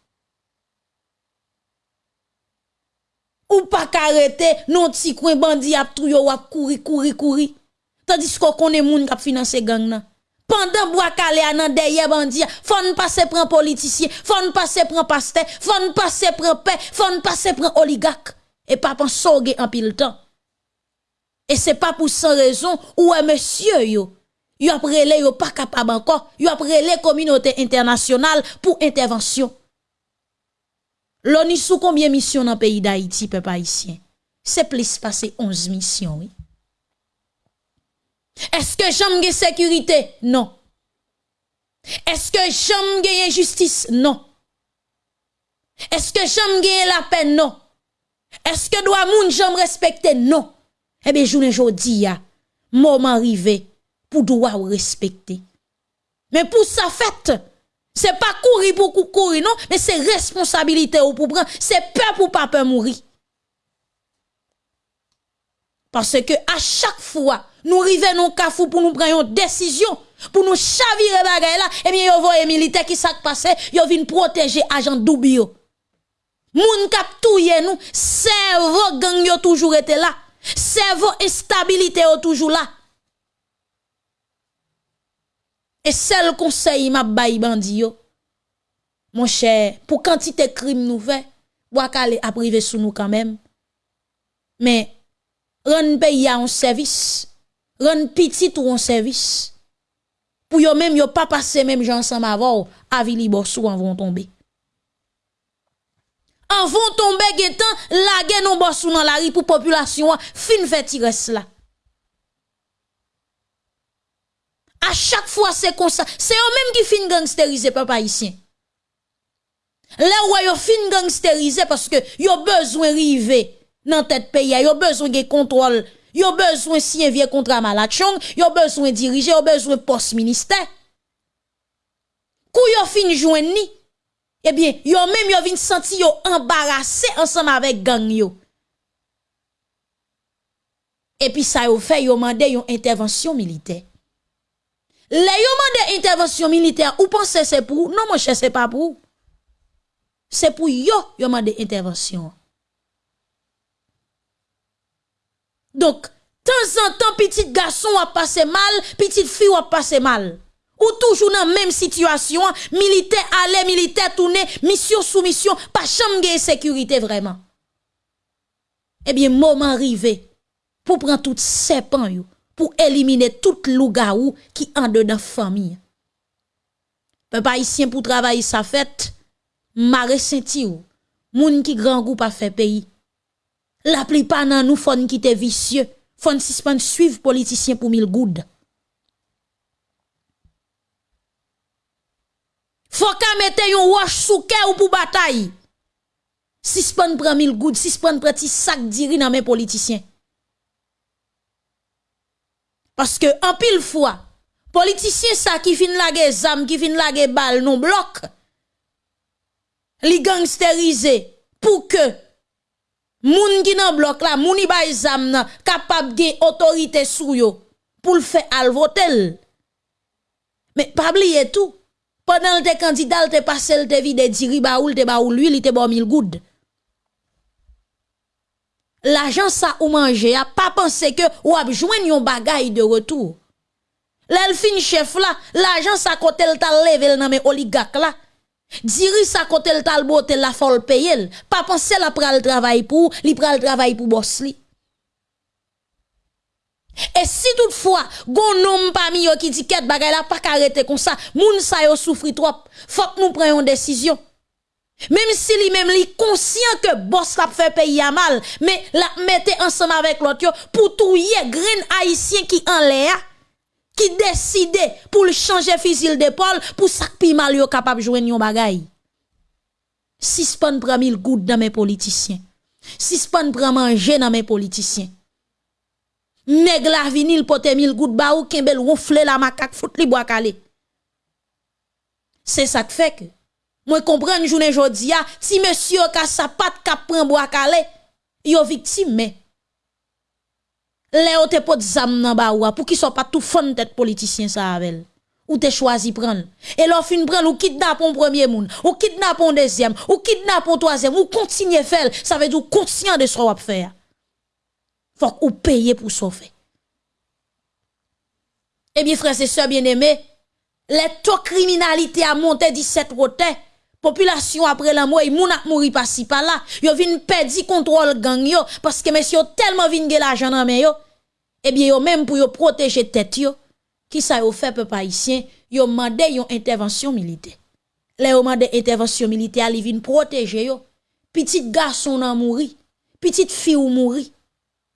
Ou pas arrêter non ti coin bandi ap tout yo wap courir courir courir tandis qu'on connaît moun k'ap financer gang nan. Pendant bois calé nan derrière bandi faut passer prend politicien faut passer prend pasteur faut passer prend paix faut passer prend oligarque et pas pen soge en pile temps et c'est pas pour sans raison ou monsieur yo yo après yo pas capable encore yo après les communauté internationale pour intervention L'ONU sous combien de missions dans le pays d'Haïti, peuple haïtien? C'est plus passé 11 missions, oui. Est-ce que j'aime sécurité? Non. Est-ce que j'aime justice? Non. Est-ce que j'aime la paix Non. Est-ce que doit moun j'aime respecter? Non. Eh bien, je journée dis, ya, moment arrivé pour doit respecter. Mais pour sa fête, c'est pas courir pour courir, non, mais c'est responsabilité ou pour prendre, c'est peur pour pas peur mourir. Parce que à chaque fois, nous arrivons dans cafou pour nous prendre une décision, pour nous chavirer bagay là, et eh bien, yo voye militaire qui s'est passé, yo vin protéger agent doubio. Moun kap touye nous, cerveau gang yo toujours été là. Cerveau instabilité yo toujours là. E sel konsey map bayi bandi yo. Mon chè, pou kantite krim nou fe, wakale aprive sou nou kanmem. Men, ren peyi ya an servis, ren pitit ou an servis. Pou yo menm yo pa pase menm jansan ma vò, avili borsou an von tombe. An von tombe getan, lage non borsou nan la ri pou populasyon, fin fè tires la. À chaque fois, c'est comme ça. C'est eux-mêmes qui fin gangsteriser, papa ici. Là où yo fin parce que yo besoin river dans tête pays, yo besoin de contrôle, yo besoin si vieux contrat malachong, yo besoin diriger, yo besoin poste ministère. Kou yo fin joindre eh bien, yo même yo vin senti yo embarrassé ensemble avec gang yo. Et puis ça yo fait yo mandé une intervention militaire. Les yo intervention militaire, ou pensez c'est pour Non, mon cher, c'est pas pour C'est pour yo yo demandé intervention. Donc, temps en temps, petit garçon a passé mal, petite fille a passé mal. Ou toujours dans la même situation, militaire aller, militaire tourner, mission sous mission, pas chambre de sécurité vraiment. Eh bien, moment arrivé pour prendre tout serpent yo pour éliminer tout toute lougaou qui en dedans famille. Peuple haïtien pour travailler sa fête, m'a ressenti ou moun qui grand groupe a fait pays. La plupart nan nous font qui te vicieux, font suspend suivre politicien pour mille goud. Faut qu'à mettre yon wash sous ou pour bataille. Suspend prend mille goud, suspend prend petit sac diri dans mes politiciens. Parce que en pile fois, politiciens ça qui fin la zam, qui fin la balle non bloc, li gangsteriser pour que moun qui nan bloc là, moun bay zam nan capable autorité sou yo pour le faire al votel. Mais pas oublier tout. Pendant le candidat, te passé le vide diri baoul, te baoul lui, il te bon mille gouttes. L'argent ça ou manger, a pas pensé que ou a besoin yon bagay de retour. L'elfin chef là, l'argent ça côté le tal level nan men oligarque là. Diri ça côté le tal bote la folle payer. Pas penser la pral travail pour, li pral travail pour boss li. Et si toutefois, gon nom parmi yo qui dit qu'être bagay la pas arrêter comme ça, moun sa yo souffri trop, faut que nous prenions décision. Même si lui même li conscient que boss la fait payer à mal, mais la mettez ensemble avec l'autre pour tout y green haïtien qui en l'air qui décide pour changer fusil d'épaule pour ça pi mal yo capable joindre yon bagay. Si span prend mille gouttes dans mes politiciens. Si span prend manger dans mes politiciens. Nèg la vinil pote mille gouttes ba ou kembel ronfle la macaque fout li bois calé. C'est ça que fait que moi comprendre journée jodi si monsieur ka sa pat ka prend bois calé, yo victime mais Léo te pot zam nan ba ou pour qui soit pas tout fond tête politicien ça avec ou te choisi prendre et l'on fin prendre ou kidnappe un premier monde ou kidnappe un deuxième ou kidnappe un troisième ou continue faire ça veut dire conscient de ce qu'on va faire faut ou payer pour sauver eh bien frères et sœurs bien-aimés les taux criminalité a monté 17 roté population après la mort moun a mouri par ci par là. Yo vinn perdre contrôle gang yo parce que monsieur tellement vinn gen l'argent dans main yo eh bien yo même pour yo protéger tête yo qui ça yo fait peuple haïtien? Yo mandé yon intervention militaire. Les yo mandé intervention militaire li vinn protéger yo. Petit garçon nan mouri petite fille ou mouri.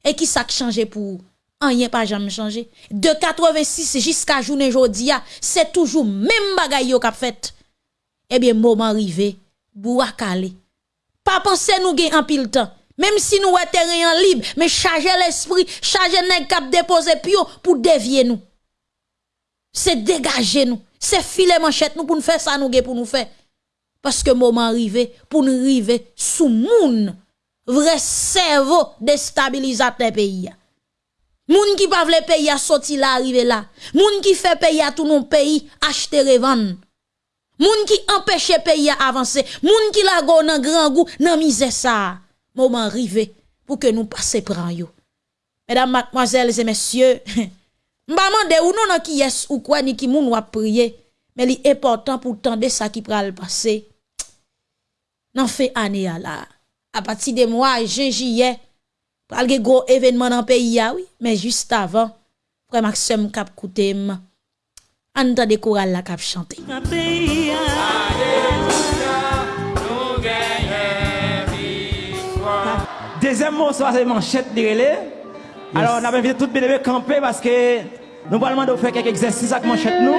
Et qui ça changé pour rien pas jamais changé. De 86 jusqu'à journée jodi c'est toujours même bagay yo k'ap fait eh bien, moment arrivé, Bouakale. Pas penser nous gain en pile temps. Même si nous sommes terrain libre, mais charger l'esprit, charger nèg cap déposer pio pour dévier nous. C'est dégager nous. C'est filer manchette nous pour nous faire ça nous pour nous faire. Parce que moment arrivé pour nous arriver sous moun vrai cerveau déstabilisateur pays. Moun qui pas vle pays a sorti là arrivé là. Moun qui fait pays à tout nos pays acheter revendre. Moun ki empêche pays à avancer, moun qui la go nan grand goût, nan misère ça. Moment arrivé pour que nous passions pran yo. Mesdames, mademoiselles et messieurs, m'ba mande ou non nan qui yes ou quoi ni qui moun wap prier, mais li important pour tendre ça qui pral passer. Nan fait année à la. À partir de mois juillet, pral ge gros événement dans pays ah oui, mais juste avant, frère Maxime kap koutem. Entendez choral la cap chanter. Deuxième mot, c'est manchette de relais. Alors, on a invité tout le monde à camper parce que nous allons de faire quelques exercices avec manchette nous.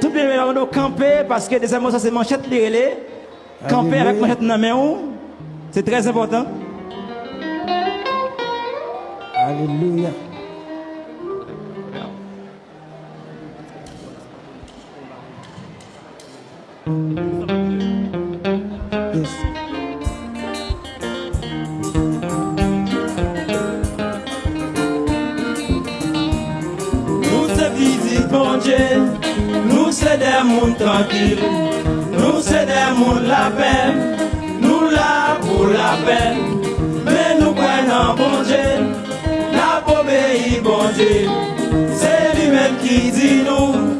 Tout le monde camper parce que deuxième mot, c'est manchette de relais. Camper avec manchette dans la main, c'est très important. Alléluia. Nou se de moun tankil, nou se de moun la pen, nou la pou bon la pen Men nou kwen nan bonje, la pou beyi bonje, se li men ki di nou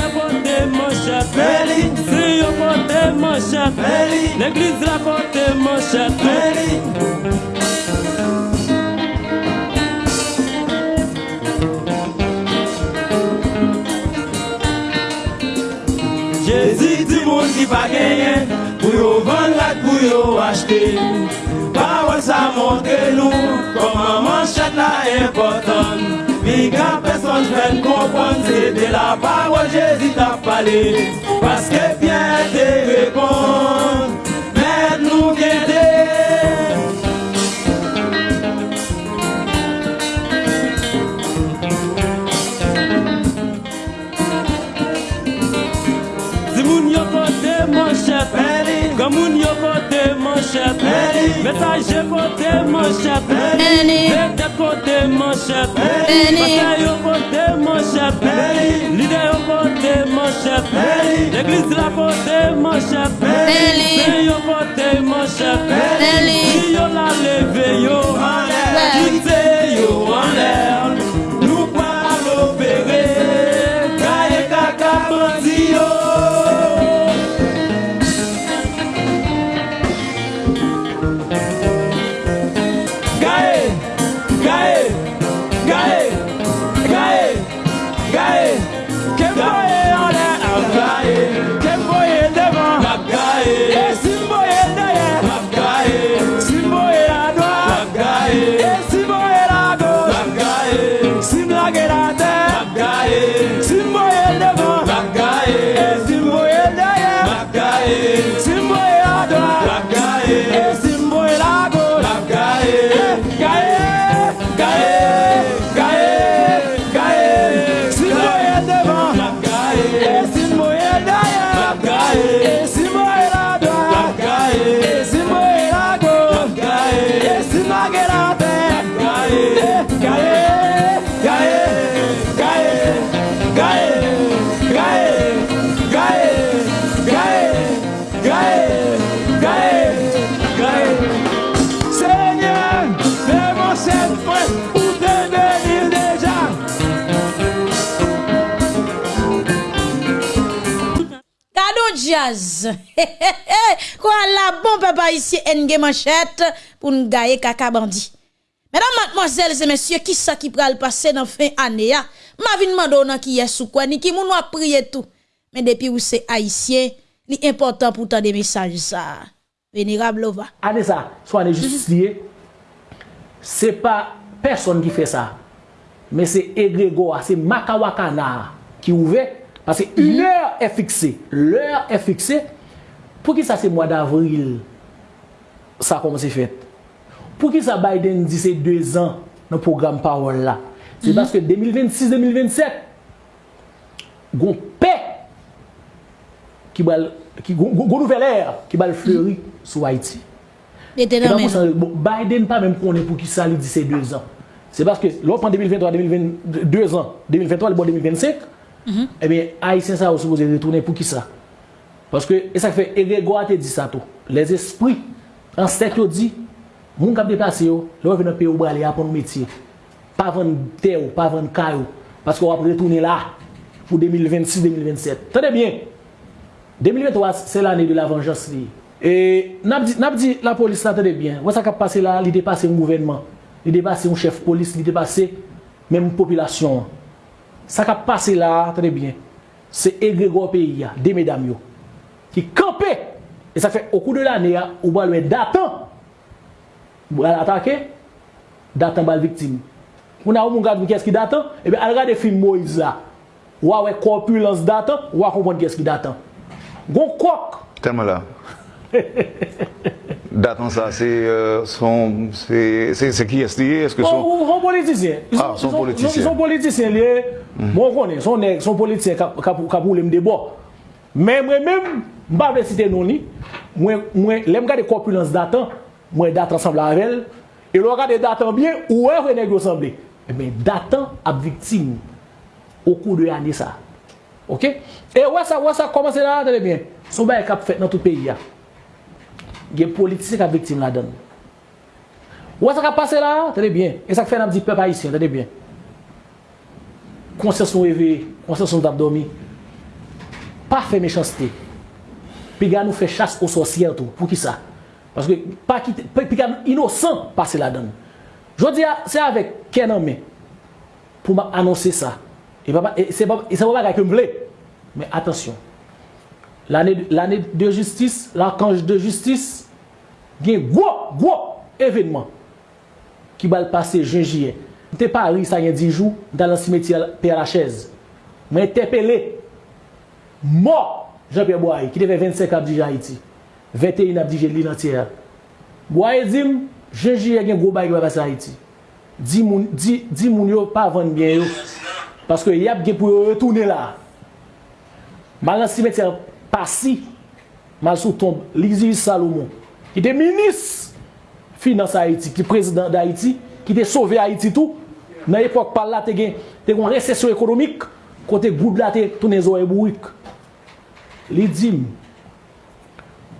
mon chef. Feli. Sur côté mon chef. Feli. L'église la côté mon chef. Feli. Jésus dit mon qui pas gagné. Pour yo vendre la pour yo acheter. Parole ça montre nous. Comment manchette la importante. Mika personne vient comprendre de la parole Jésus t'a parlé. Parce que Pierre te répond Mais nous guider Zimoun yoko te mon chef Comme un Metaje kote manchep Beni Vete kote manchep Beni Pase yo kote manchep Beni Lide yo kote manchep Beni L'eglise la kote manchep Beni Se yo kote manchep Beni Si yo la leve yo. Beni Kite Quoi la bon papa ici, en manchette pour nous gagner caca bandit. Mesdames, mademoiselles et messieurs, qui ça qui pral passer dans fin année Ma vie demande qui est sous quoi, ni qui moun a prié tout. Mais depuis où c'est haïtien, li important pour des messages ça. Vénérable Lova. Année ça, soit année justice liée. C'est pas personne qui fait ça. Mais c'est Egregor, c'est Makawakana qui ouvre parce que l'heure mhm. est fixée. L'heure est fixée Pou ki sa se mwa d'avril, sa kom se fet? Pou ki sa Biden di se 2 an nan program parol la? Se mm -hmm. baske 2026-2027, goun pe, ki bal, goun nouvel er, ki bal fleuri mm -hmm. sou Haiti. Bon, Biden pa menm konen pou ki sa li di se 2 an. Se baske lop an 2023-2022 an, 2023 li bon 2025, mm -hmm. ebe eh Haitien sa ou se pose retounen pou ki sa? Paske, e sak fe, e regwa te di sa tou. Les espri, an sek yo di, moun kap deplase yo, lò vè nan pe ou brale apon metye. Pa ven te ou, pa ven ka ou. Paske wap retounen la, pou 2026-2027. Tade bien, 2023, se l'anè de la vengeance li. E, nap di, nap di la polis la tade bien, wè sa kap pase la, li depase yon gouvenman, li depase yon chef polis, li depase menm populasyon. Sa kap pase la, tade bien, se e regwa peyi ya, de medam yo. qui campait. Et ça fait au cours de l'année, ou va le datant, ou va l'attaquer, datant va victime. On a un gars qui est-ce qui datant, et bien, elle regarde film Moïse là. Ou a corpulence datant, ou a comprendre qu'est-ce qui datant. Gon coq. Tellement là. Datant ça, c'est euh, son, c'est c'est est qui est lié Est-ce que oh, ah, son... Ils sont politiciens. Ils sont, ah, son politiciens. Ils sont politiciens liés. Mm. Bon, on connaît, son, nèg son politicien qui a voulu me débattre. Men mwen men, mba vle site non li, mwen, mwen, lem gade korpulans datan, mwen datan sembla avel, e lor gade datan bien, ouwe renegyo sembli. E men datan ap viktim ou kou de ane sa. Ok? E wè sa, wè sa, komanse la, tade bien, sou ba e kap fèt nan tout peyi ya. Gen politise kap viktim la dan. Wè sa kap pase la, tade bien, e sa k fè nan di pep haisyen, tade bien. Konsenson eve, konsenson dap domi, pa fe mechansite. Piga nou fe chas ou sosyen tou. Pou ki sa? Paske pa kite, piga nou inosan pase la dan. Jodi a, se avek ken anme pou ma anonsi sa. E se pa bagay ke m vle. Men atensyon. L'ane de justis, l'arkanj de justis, gen gwo, gwo evenman ki bal pase jenjiye. Te pari sa gen dijou dan lan simetye per la chèze. Men te pele mort Jean-Pierre Boye, qui devait 25 ans à Haïti. 21 ans à l'île entière. Boye dit, Jean-Pierre a un gros bail qui va passer à Haïti. Di moun, di, di moun yo pa vande bien yo. Paske yap gen pou yo retoune la. Mal nan simetèr pasi, mal sou tombe, Lizzie Salomon, ki te minis finance Haiti, ki prezident d'Haiti, ki te sove Haiti tou, nan epok pal la te gen, te kon resesyon ekonomik, kon te goud la te toune zo ebouik. li dim,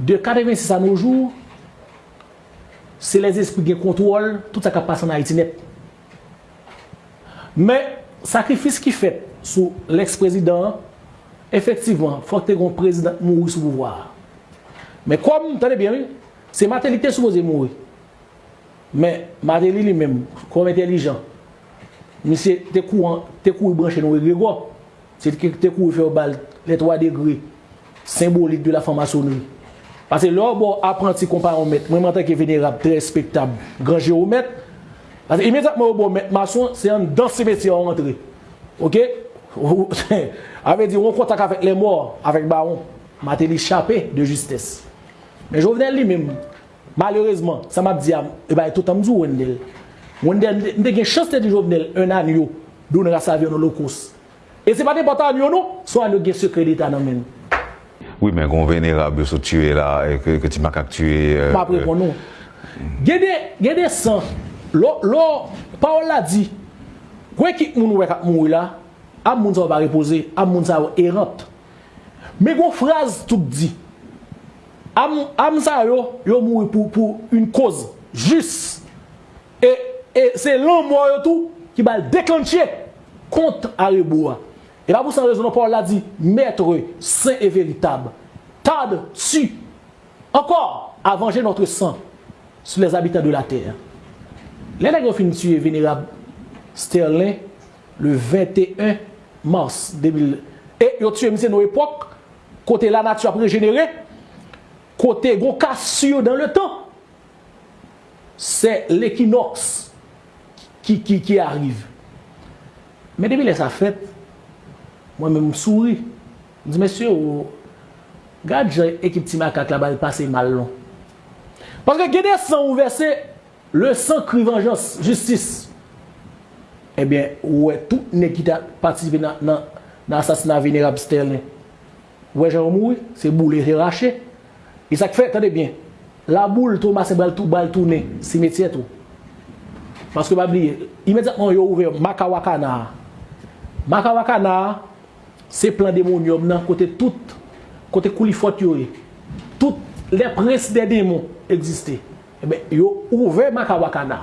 de 86 an noujou, se les espri gen kontrol, tout sa ka pasan na itinet. Men, sakrifis ki fet sou l'ex-prezident, efektiveman, fok te gon prezident mouri sou pouvoir. Men, kom, tade bien, se Mateli te souboze mouri. Men, Mateli li men, kom entelijan, misye te kou yi branche nou yi grego, se te kou yi fe ou bal le 3 degri, symbolik de la formasonnerie. Parce que là, bon, apprenti comparé au maître, moi, en tant que vénérable, très respectable, grand géomètre, parce que immédiatement, bon, maître maçon, c'est un dans ce métier à rentrer. Ok? avait dit, on contact avec les morts, avec baron, m'a échappé de justesse. Mais je venais lui-même, malheureusement, ça m'a dit, ah, eh ben, tout le temps, Wendel. Wendel, on a une chance de Jovenel, un agneau, d'où on a servi nos locus. Et ce n'est pas n'importe agneau, non? Soit nous avons secret d'État dans même. Oui, men kon venerab yo sou tue la, ke, ke ti makak tue... Pa pre kon nou. Gede, gede san, lo, lo, pa ou la di, kwen ki moun wek ak moun wila, ap moun sa ou ba repose, ap moun sa ou erant. Men kon fraz tout di, am, am sa yo, yo moun pou, pou un koz, jis, e, e se lan moun yo tou, ki bal deklanche kont a reboua. Et là, pour cette raison, Paul a dit, maître saint et véritable, tarde-tu encore à venger notre sang sur les habitants de la terre. Les nègres fin tuer vénérable Sterling le 21 mars 2000. Et ils ont tué nos époques, côté la nature a régénéré, côté gros cassure dans le temps. C'est l'équinoxe qui, qui, qui, arrive. Mais depuis les affaires, mwen mè msouri. Mwen di, mèsyè, gade jè ekip ti makak la bal pase mal lon. Paske gède san ou versè, le san kri venjans, justice. Ebyen, eh ouè, tout ne ki ta patisipe nan, nan, nan asasina venerab stel ne. Ouè, jè ou moui, se boule, se rache. E sak fè, tade bien, la boule tou mase bal tou, bal tou ne, si metye tou. Paske babliye, imediatman yo ouve, maka wakana. Maka wakana, se plan demon yon nan kote tout, kote kou li fote yon, e. tout le pres de demon egziste, ebe eh yo ouve maka wakana.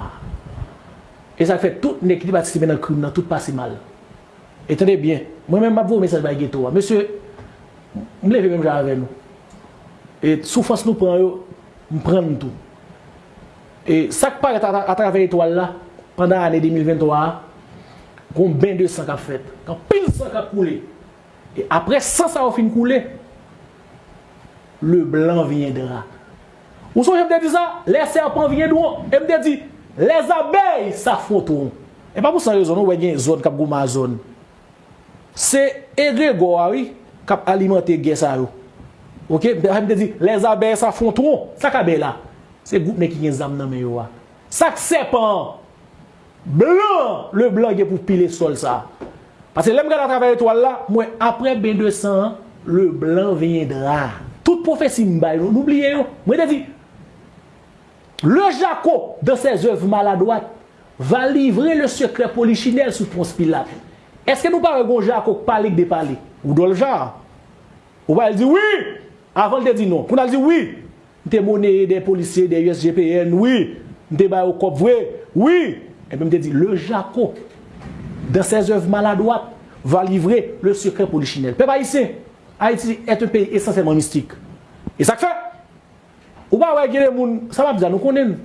E sa fe tout nek li batisipe nan krim nan, tout pasi mal. Etende bien, mwen men map vou mesaj bay geto wa, monsye, mleve men jave nou. E soufans nou pran yo, mpren nou tou. E sak par atrave etwal la, pandan ane 2023, kon ben de san kap fet, kan pil san kap koule. E apre sa sa ou fin koule, le blan viendra. Ou son jemde di sa, le serpent viendron. Jemde di, les abey sa fotron. E pa pou san rezon nou wè gen zon kap gouman zon. Se egre gowari kap alimante gen sa yo. Ok, jemde di, les abey sa fotron. Sa kabe la. Se goup ne ki gen zam nan men yo wa. Sak sepan, blan, le blan gen pou pile sol sa. Parce que l'homme qui a travaillé étoile là, moi, après ben 200 le blanc viendra. Toute prophétie m'baille, n'oubliez pas. Moi, je dit, le Jaco, dans ses œuvres maladroites, va livrer le secret polichinelle sous Ponce Pilate. Est-ce que nous parlons de Jaco parler de parler Ou dans le genre Ou va dire oui Avant de dire non. Pour dit oui, nous monnaie des policiers, des USGPN, oui. Nous avons au cop, oui. Oui. Et puis, me dit, le Jaco dans ses œuvres maladroites, va livrer le secret polichinelle. Peuple haïtien, Haïti est un pays essentiellement mystique. Et ça fait, ou pas, ouais, ça va bien, nous connaissons.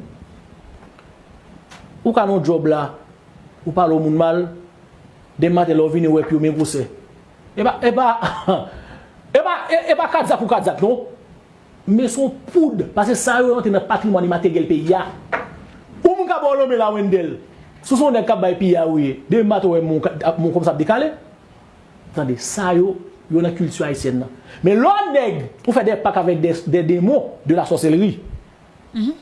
Ou quand on job là, ou parle au monde mal, des matins, l'on vient, ouais, puis on m'embrousse. Eh bah, eh bah, eh bah, eh, eh bah, kadzak ou kadzak, non? Mais son poudre, parce que ça, on est dans le patrimoine immatériel pays. Ou m'gabon l'homme la Wendel? Sou son den kap bay pi ya ouye, de mat ouye moun, moun kom sap dekale, tande, sa yo, yo nan kultu haisyen nan. Men lò neg, pou fè de pak avèk de, de demo de la soselri, mm -hmm.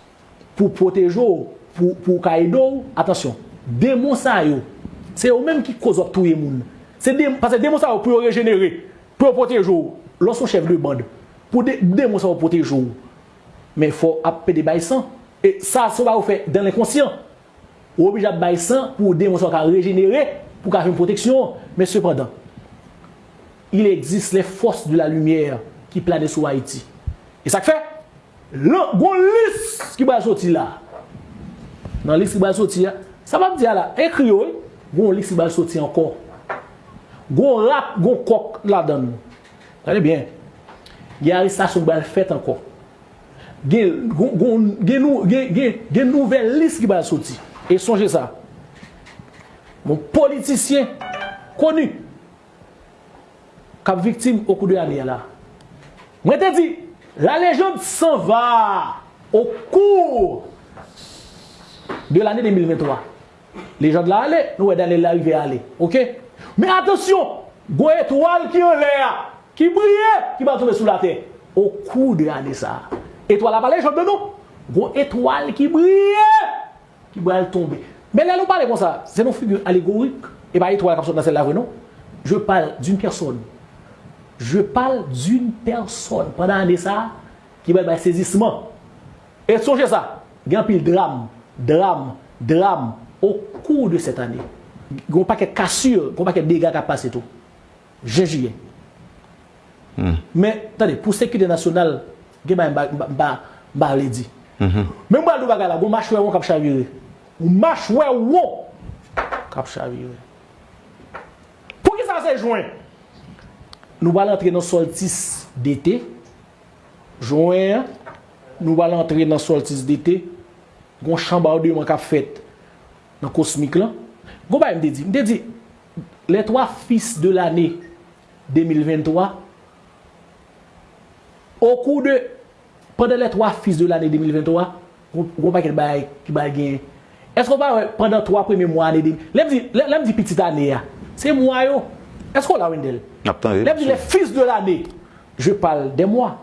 pou protejo, pou, pou kaido, atensyon, demo sa yo, se yo menm ki kozop touye moun. Se de, pase demo sa yo pou yo regenere, pou yo protejo, lò son chev de band, pou de, demo sa yo protejo, men fò ap pè de bay san, e sa sou ba ou fè den l'inconscient, ou obligé bay sang pour démon ka régénérer pour qu'il une protection. Mais cependant il existe les forces de la lumière qui planent sur Haïti. Et ça fait le gon liste qui va sortir là. Dans liste qui va sortir ça va dire là écrit gon liste qui va sortir encore. Gon rap gon coq là dedans regardez bien. Il y a arrestation qui va faire encore. Gen, gen, gen, gen, gen, gen nouvel liste qui va sortir. E sonje sa, moun politisyen konu kap viktim okou de ane la. Mwen te di, la lejande s'en va au cours de l'année 2023. Lejande la ale, nou e dan le la rive ale. Ok? Men atensyon, gwe etwal ki yon le a, ki brye, ki ba tobe sou la te. Au cours de ane sa. Etwal la pa lejande nou, gwe etwal ki brye, qui va tomber. Mais là, nous parlons comme ça. C'est une figure allégorique. Et pas étoile comme ça dans celle-là, non. Je parle d'une personne. Je parle d'une personne pendant l'année ça qui va être saisissement. Et songez ça. Il y a un pile drame, drame, drame au cours de cette année. Il n'y a pas de cassure, il n'y a pas de dégâts qui passent tout. Je juillet. Mm. Mais, attendez, pour sécurité nationale, je ne vais pas le dire. Mais je vais le dire, je vais le dire, je vais le ou machwe wou, kap chavire. Pou ki sa se jwen? Nou bal entre nan soltis dete, jwen, nou bal entre nan soltis dete, gon chamba ou de man kap fet nan kosmik lan. Gon bay mde di, mde di, le 3 fils de l'année 2023, au cours de, pendant les 3 fils de l'année 2023, gon bay ki bay gen, Esko ba wè pendant 3 premi mwa anè di? Lèm di, di pitit anè ya. Se mwa yo. Esko la wèndel? Lèm di le fils de l'anè. Je parle de mwa.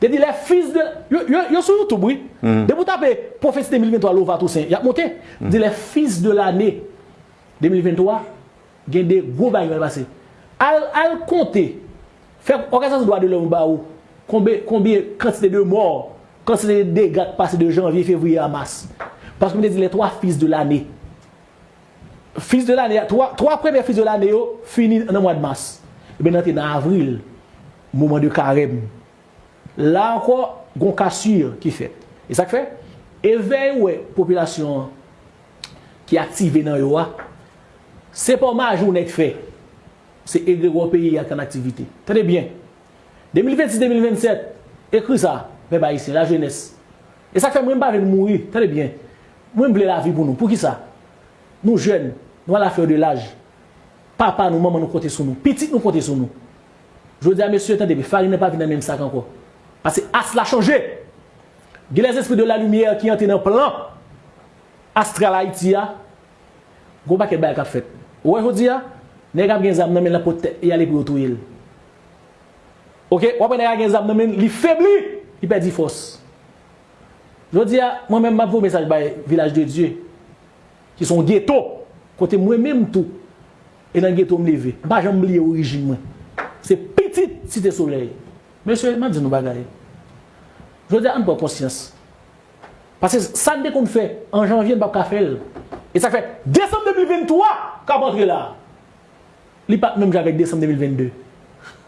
Te di le fils de... Yo, yo, yo sou YouTube, oui. Mm. De pou tape Profesite 2023 Lova Toussaint. Yap monte. Mm. Di le fils de l'anè 2023 gen de gwo bagay wèl basè. Al, al konte. Fèk okasyon se doa de l'homme ba ou. Konbe, konbe kantite de mor. Kantite de degat pase de janvye, fevriye a mas. Paske mwen te di le 3 fils de l'année. Fils de l'année, 3, 3 premier fils de l'année yo, fini nan mwa de mars. Ebe nan te nan avril, mouman de karem. La anko, gon kassur ki fet. E sa k fe? E vey wè, populasyon ki aktive nan yo a, se pa majou net fe. Se egregwa peyi ak an aktivite. Tade bien. 2026-2027, ekri sa, pe ba isi, la jenès. E sa k fe mwen ba ven mouri, tade bien. Mwen ble la vi pou nou. Pou ki sa? Nou jen, nou an la fèr de laj. Papa nou, maman nou kote sou nou. Petit nou kote sou nou. Je di a mesye tan debi, fari nan pa vi nan menm sak anko. Pase as la chanje. Gye les espri de la lumière ki yante nan plan. Astra la iti ya. Gou baket bay kap fet. Ouwe jodi ya, neg ap gen zam nan men la pote yale pou yotou yil. Ok, wapè neg ap gen zam nan men li febli, li pe di fos. Jodi a, mwen men map vou mesaj bay Vilaj de Diyo, ki son ghetto, kote mwen menm tou, e nan ghetto mleve. Ba jan mliye orijin mwen. Se petit site soley. Monsye, mwen di nou bagay. Jodi a, an pou konsyans. Pase sa de kon fè, an janvye n bab ka fèl. E sa fè, Desem 2023, ka bantre la. Li pat mèm javek Desem 2022.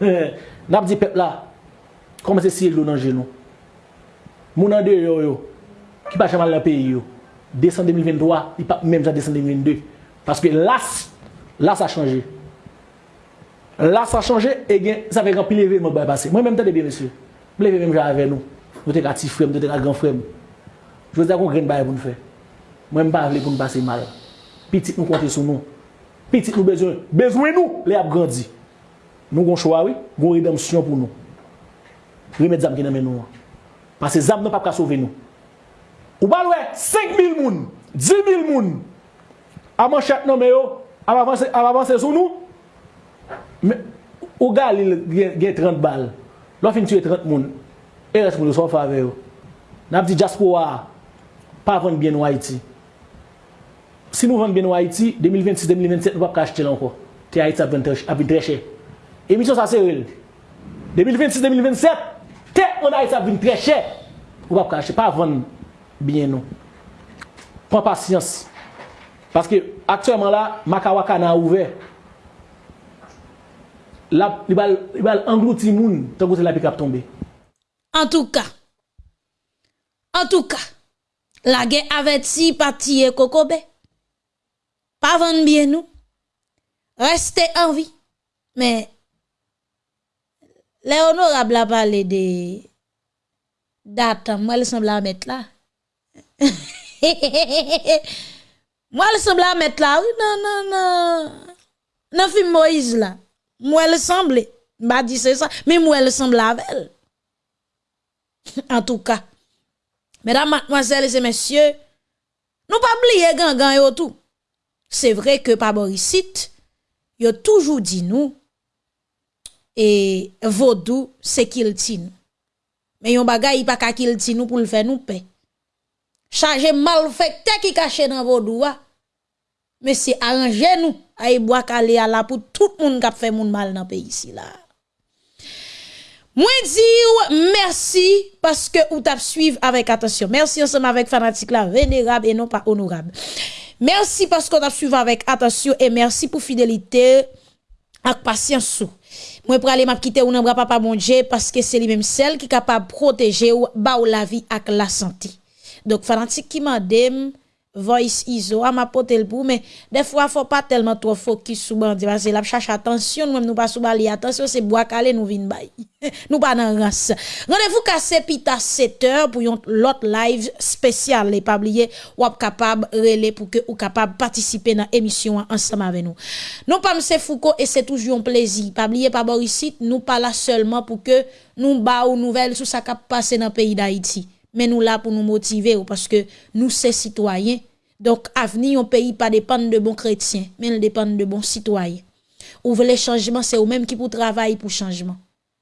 Nap di pep la, komanse si el do nan genou. Moun an de yo yo. ki pa chaman la peyi yo. Desan 2023, li pa mèm jan desan 2022. Paske las, las a chanje. Las a chanje, e gen, sa fe rampil leve mwen bay pase. Mwen mèm tade bien, monsye. Mwen leve mèm jan ave nou. Mwen te ka ti frem, mwen te ka gran frem. Jwè zè kon gren bay pou nou fe. Mwen mba avle pou nou pase mal. Petit nou konti sou nou. Petit nou bezwen. Bezwen nou, le ap grandi. Nou gon chwa we, gon redemsyon pou nou. Remet zam ki nan men nou an. Pase zam nan pap ka sove nou. Ou balwe 5.000 moun, 10.000 moun, a man chak nan me yo, a avanse sou nou, me, ou galil gen, gen 30 bal, lo fin tue 30 moun, e res moun yo son fave yo. Nap di jaspo wa, pa vende bien ou Haiti. Si nou vende bien ou Haiti, 2026-2027 nou pa kache tel anko. Te Haiti ap vende treche. Emisyon sa se rel. 2026-2027, te an Haiti ap vende treche. Ou pa kache, pa vende. bien nou. Pren pasyans. Paske aktyèman la, makawaka nan ouve. La, li bal, bal anglouti moun, tan kote la pikap tombe. En tou ka, en tou ka, la gen avet si patiye kokobe. Pavan bien nou, reste anvi. Men, le honorable la pale de datan, mwen le sembla met la. Moi, il semble à mettre là. Oui, non, non, non. Film Moïse là. Moi, il semble. M'a dit c'est ça. Mais moi, il semble avec elle. en tout cas. Mesdames, mademoiselles et messieurs, nous pas oublier gangan et tout. C'est vrai que par Borisite, il a toujours dit nous, et vaudou, c'est qu'il tient. Mais yon bagay, il pas qu'à qu'il tient nous pour le faire nous paix. chaje malfekte ki kache nan vodouwa, Mesye, aranje nou a yi bwa kale ala pou tout moun kap fe moun mal nan pe yisi la. Mwen di ou, mersi, paske ou tap suiv avèk atasyon. Mersi ansem avèk fanatik la, venerab e non pa honorab. Mersi paske ou tap suiv avèk atasyon, e mersi pou fidelite ak pasyansou. Mwen pralè map kite ou nan bra pa pa bonje, paske se li menm sel ki kapab proteje ou ba ou la vi ak la santi. Dok fanatik ki mandem, voice iso, a ma potel pou, men defwa fò pa telman tro fokus sou bandi, parce la chache atensyon, nou mèm nou pa sou bali, atensyon se boakale nou vin bay. nou pa nan rans. Rendez-vous kase pita 7 heures pour yon lot live spécial, les pablier ou capable relé pour que ou capable participer dans émission ensemble avec nous. Non pas monsieur Foucault et c'est toujours un plaisir. Pablier pas Borisite, nous pas là seulement pour que nous ba ou nouvelles sur ça qui passe dans pays d'Haïti. Mais nous là pour nous motiver parce que nous sommes citoyens. Donc, avenir, un pays pas dépendre de bons chrétiens, mais il dépend de bons citoyens. Ouvre les changements, c'est eux-mêmes qui pour travailler pour changement.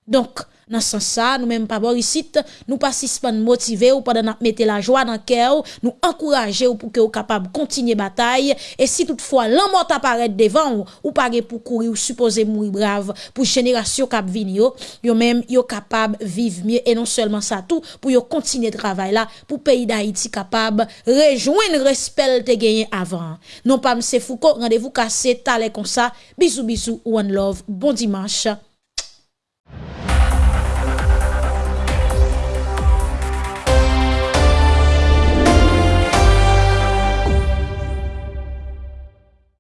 Donc, dans ce sens nous même pas ici, nous pas motiver ou pendant mettre la joie dans cœur, nous encourager pour que vous capable continuer bataille et si toutefois l'amour apparaît devant ou pas pour courir ou supposer mourir brave pour génération cap venir yo même yo capable vivre mieux et non seulement ça tout pour yo continuer travail là pour pays d'Haïti capable rejoindre respect te gagné avant. Non pas M. Foucault, rendez-vous cassé talé comme ça. Bisous bisous one love. Bon dimanche.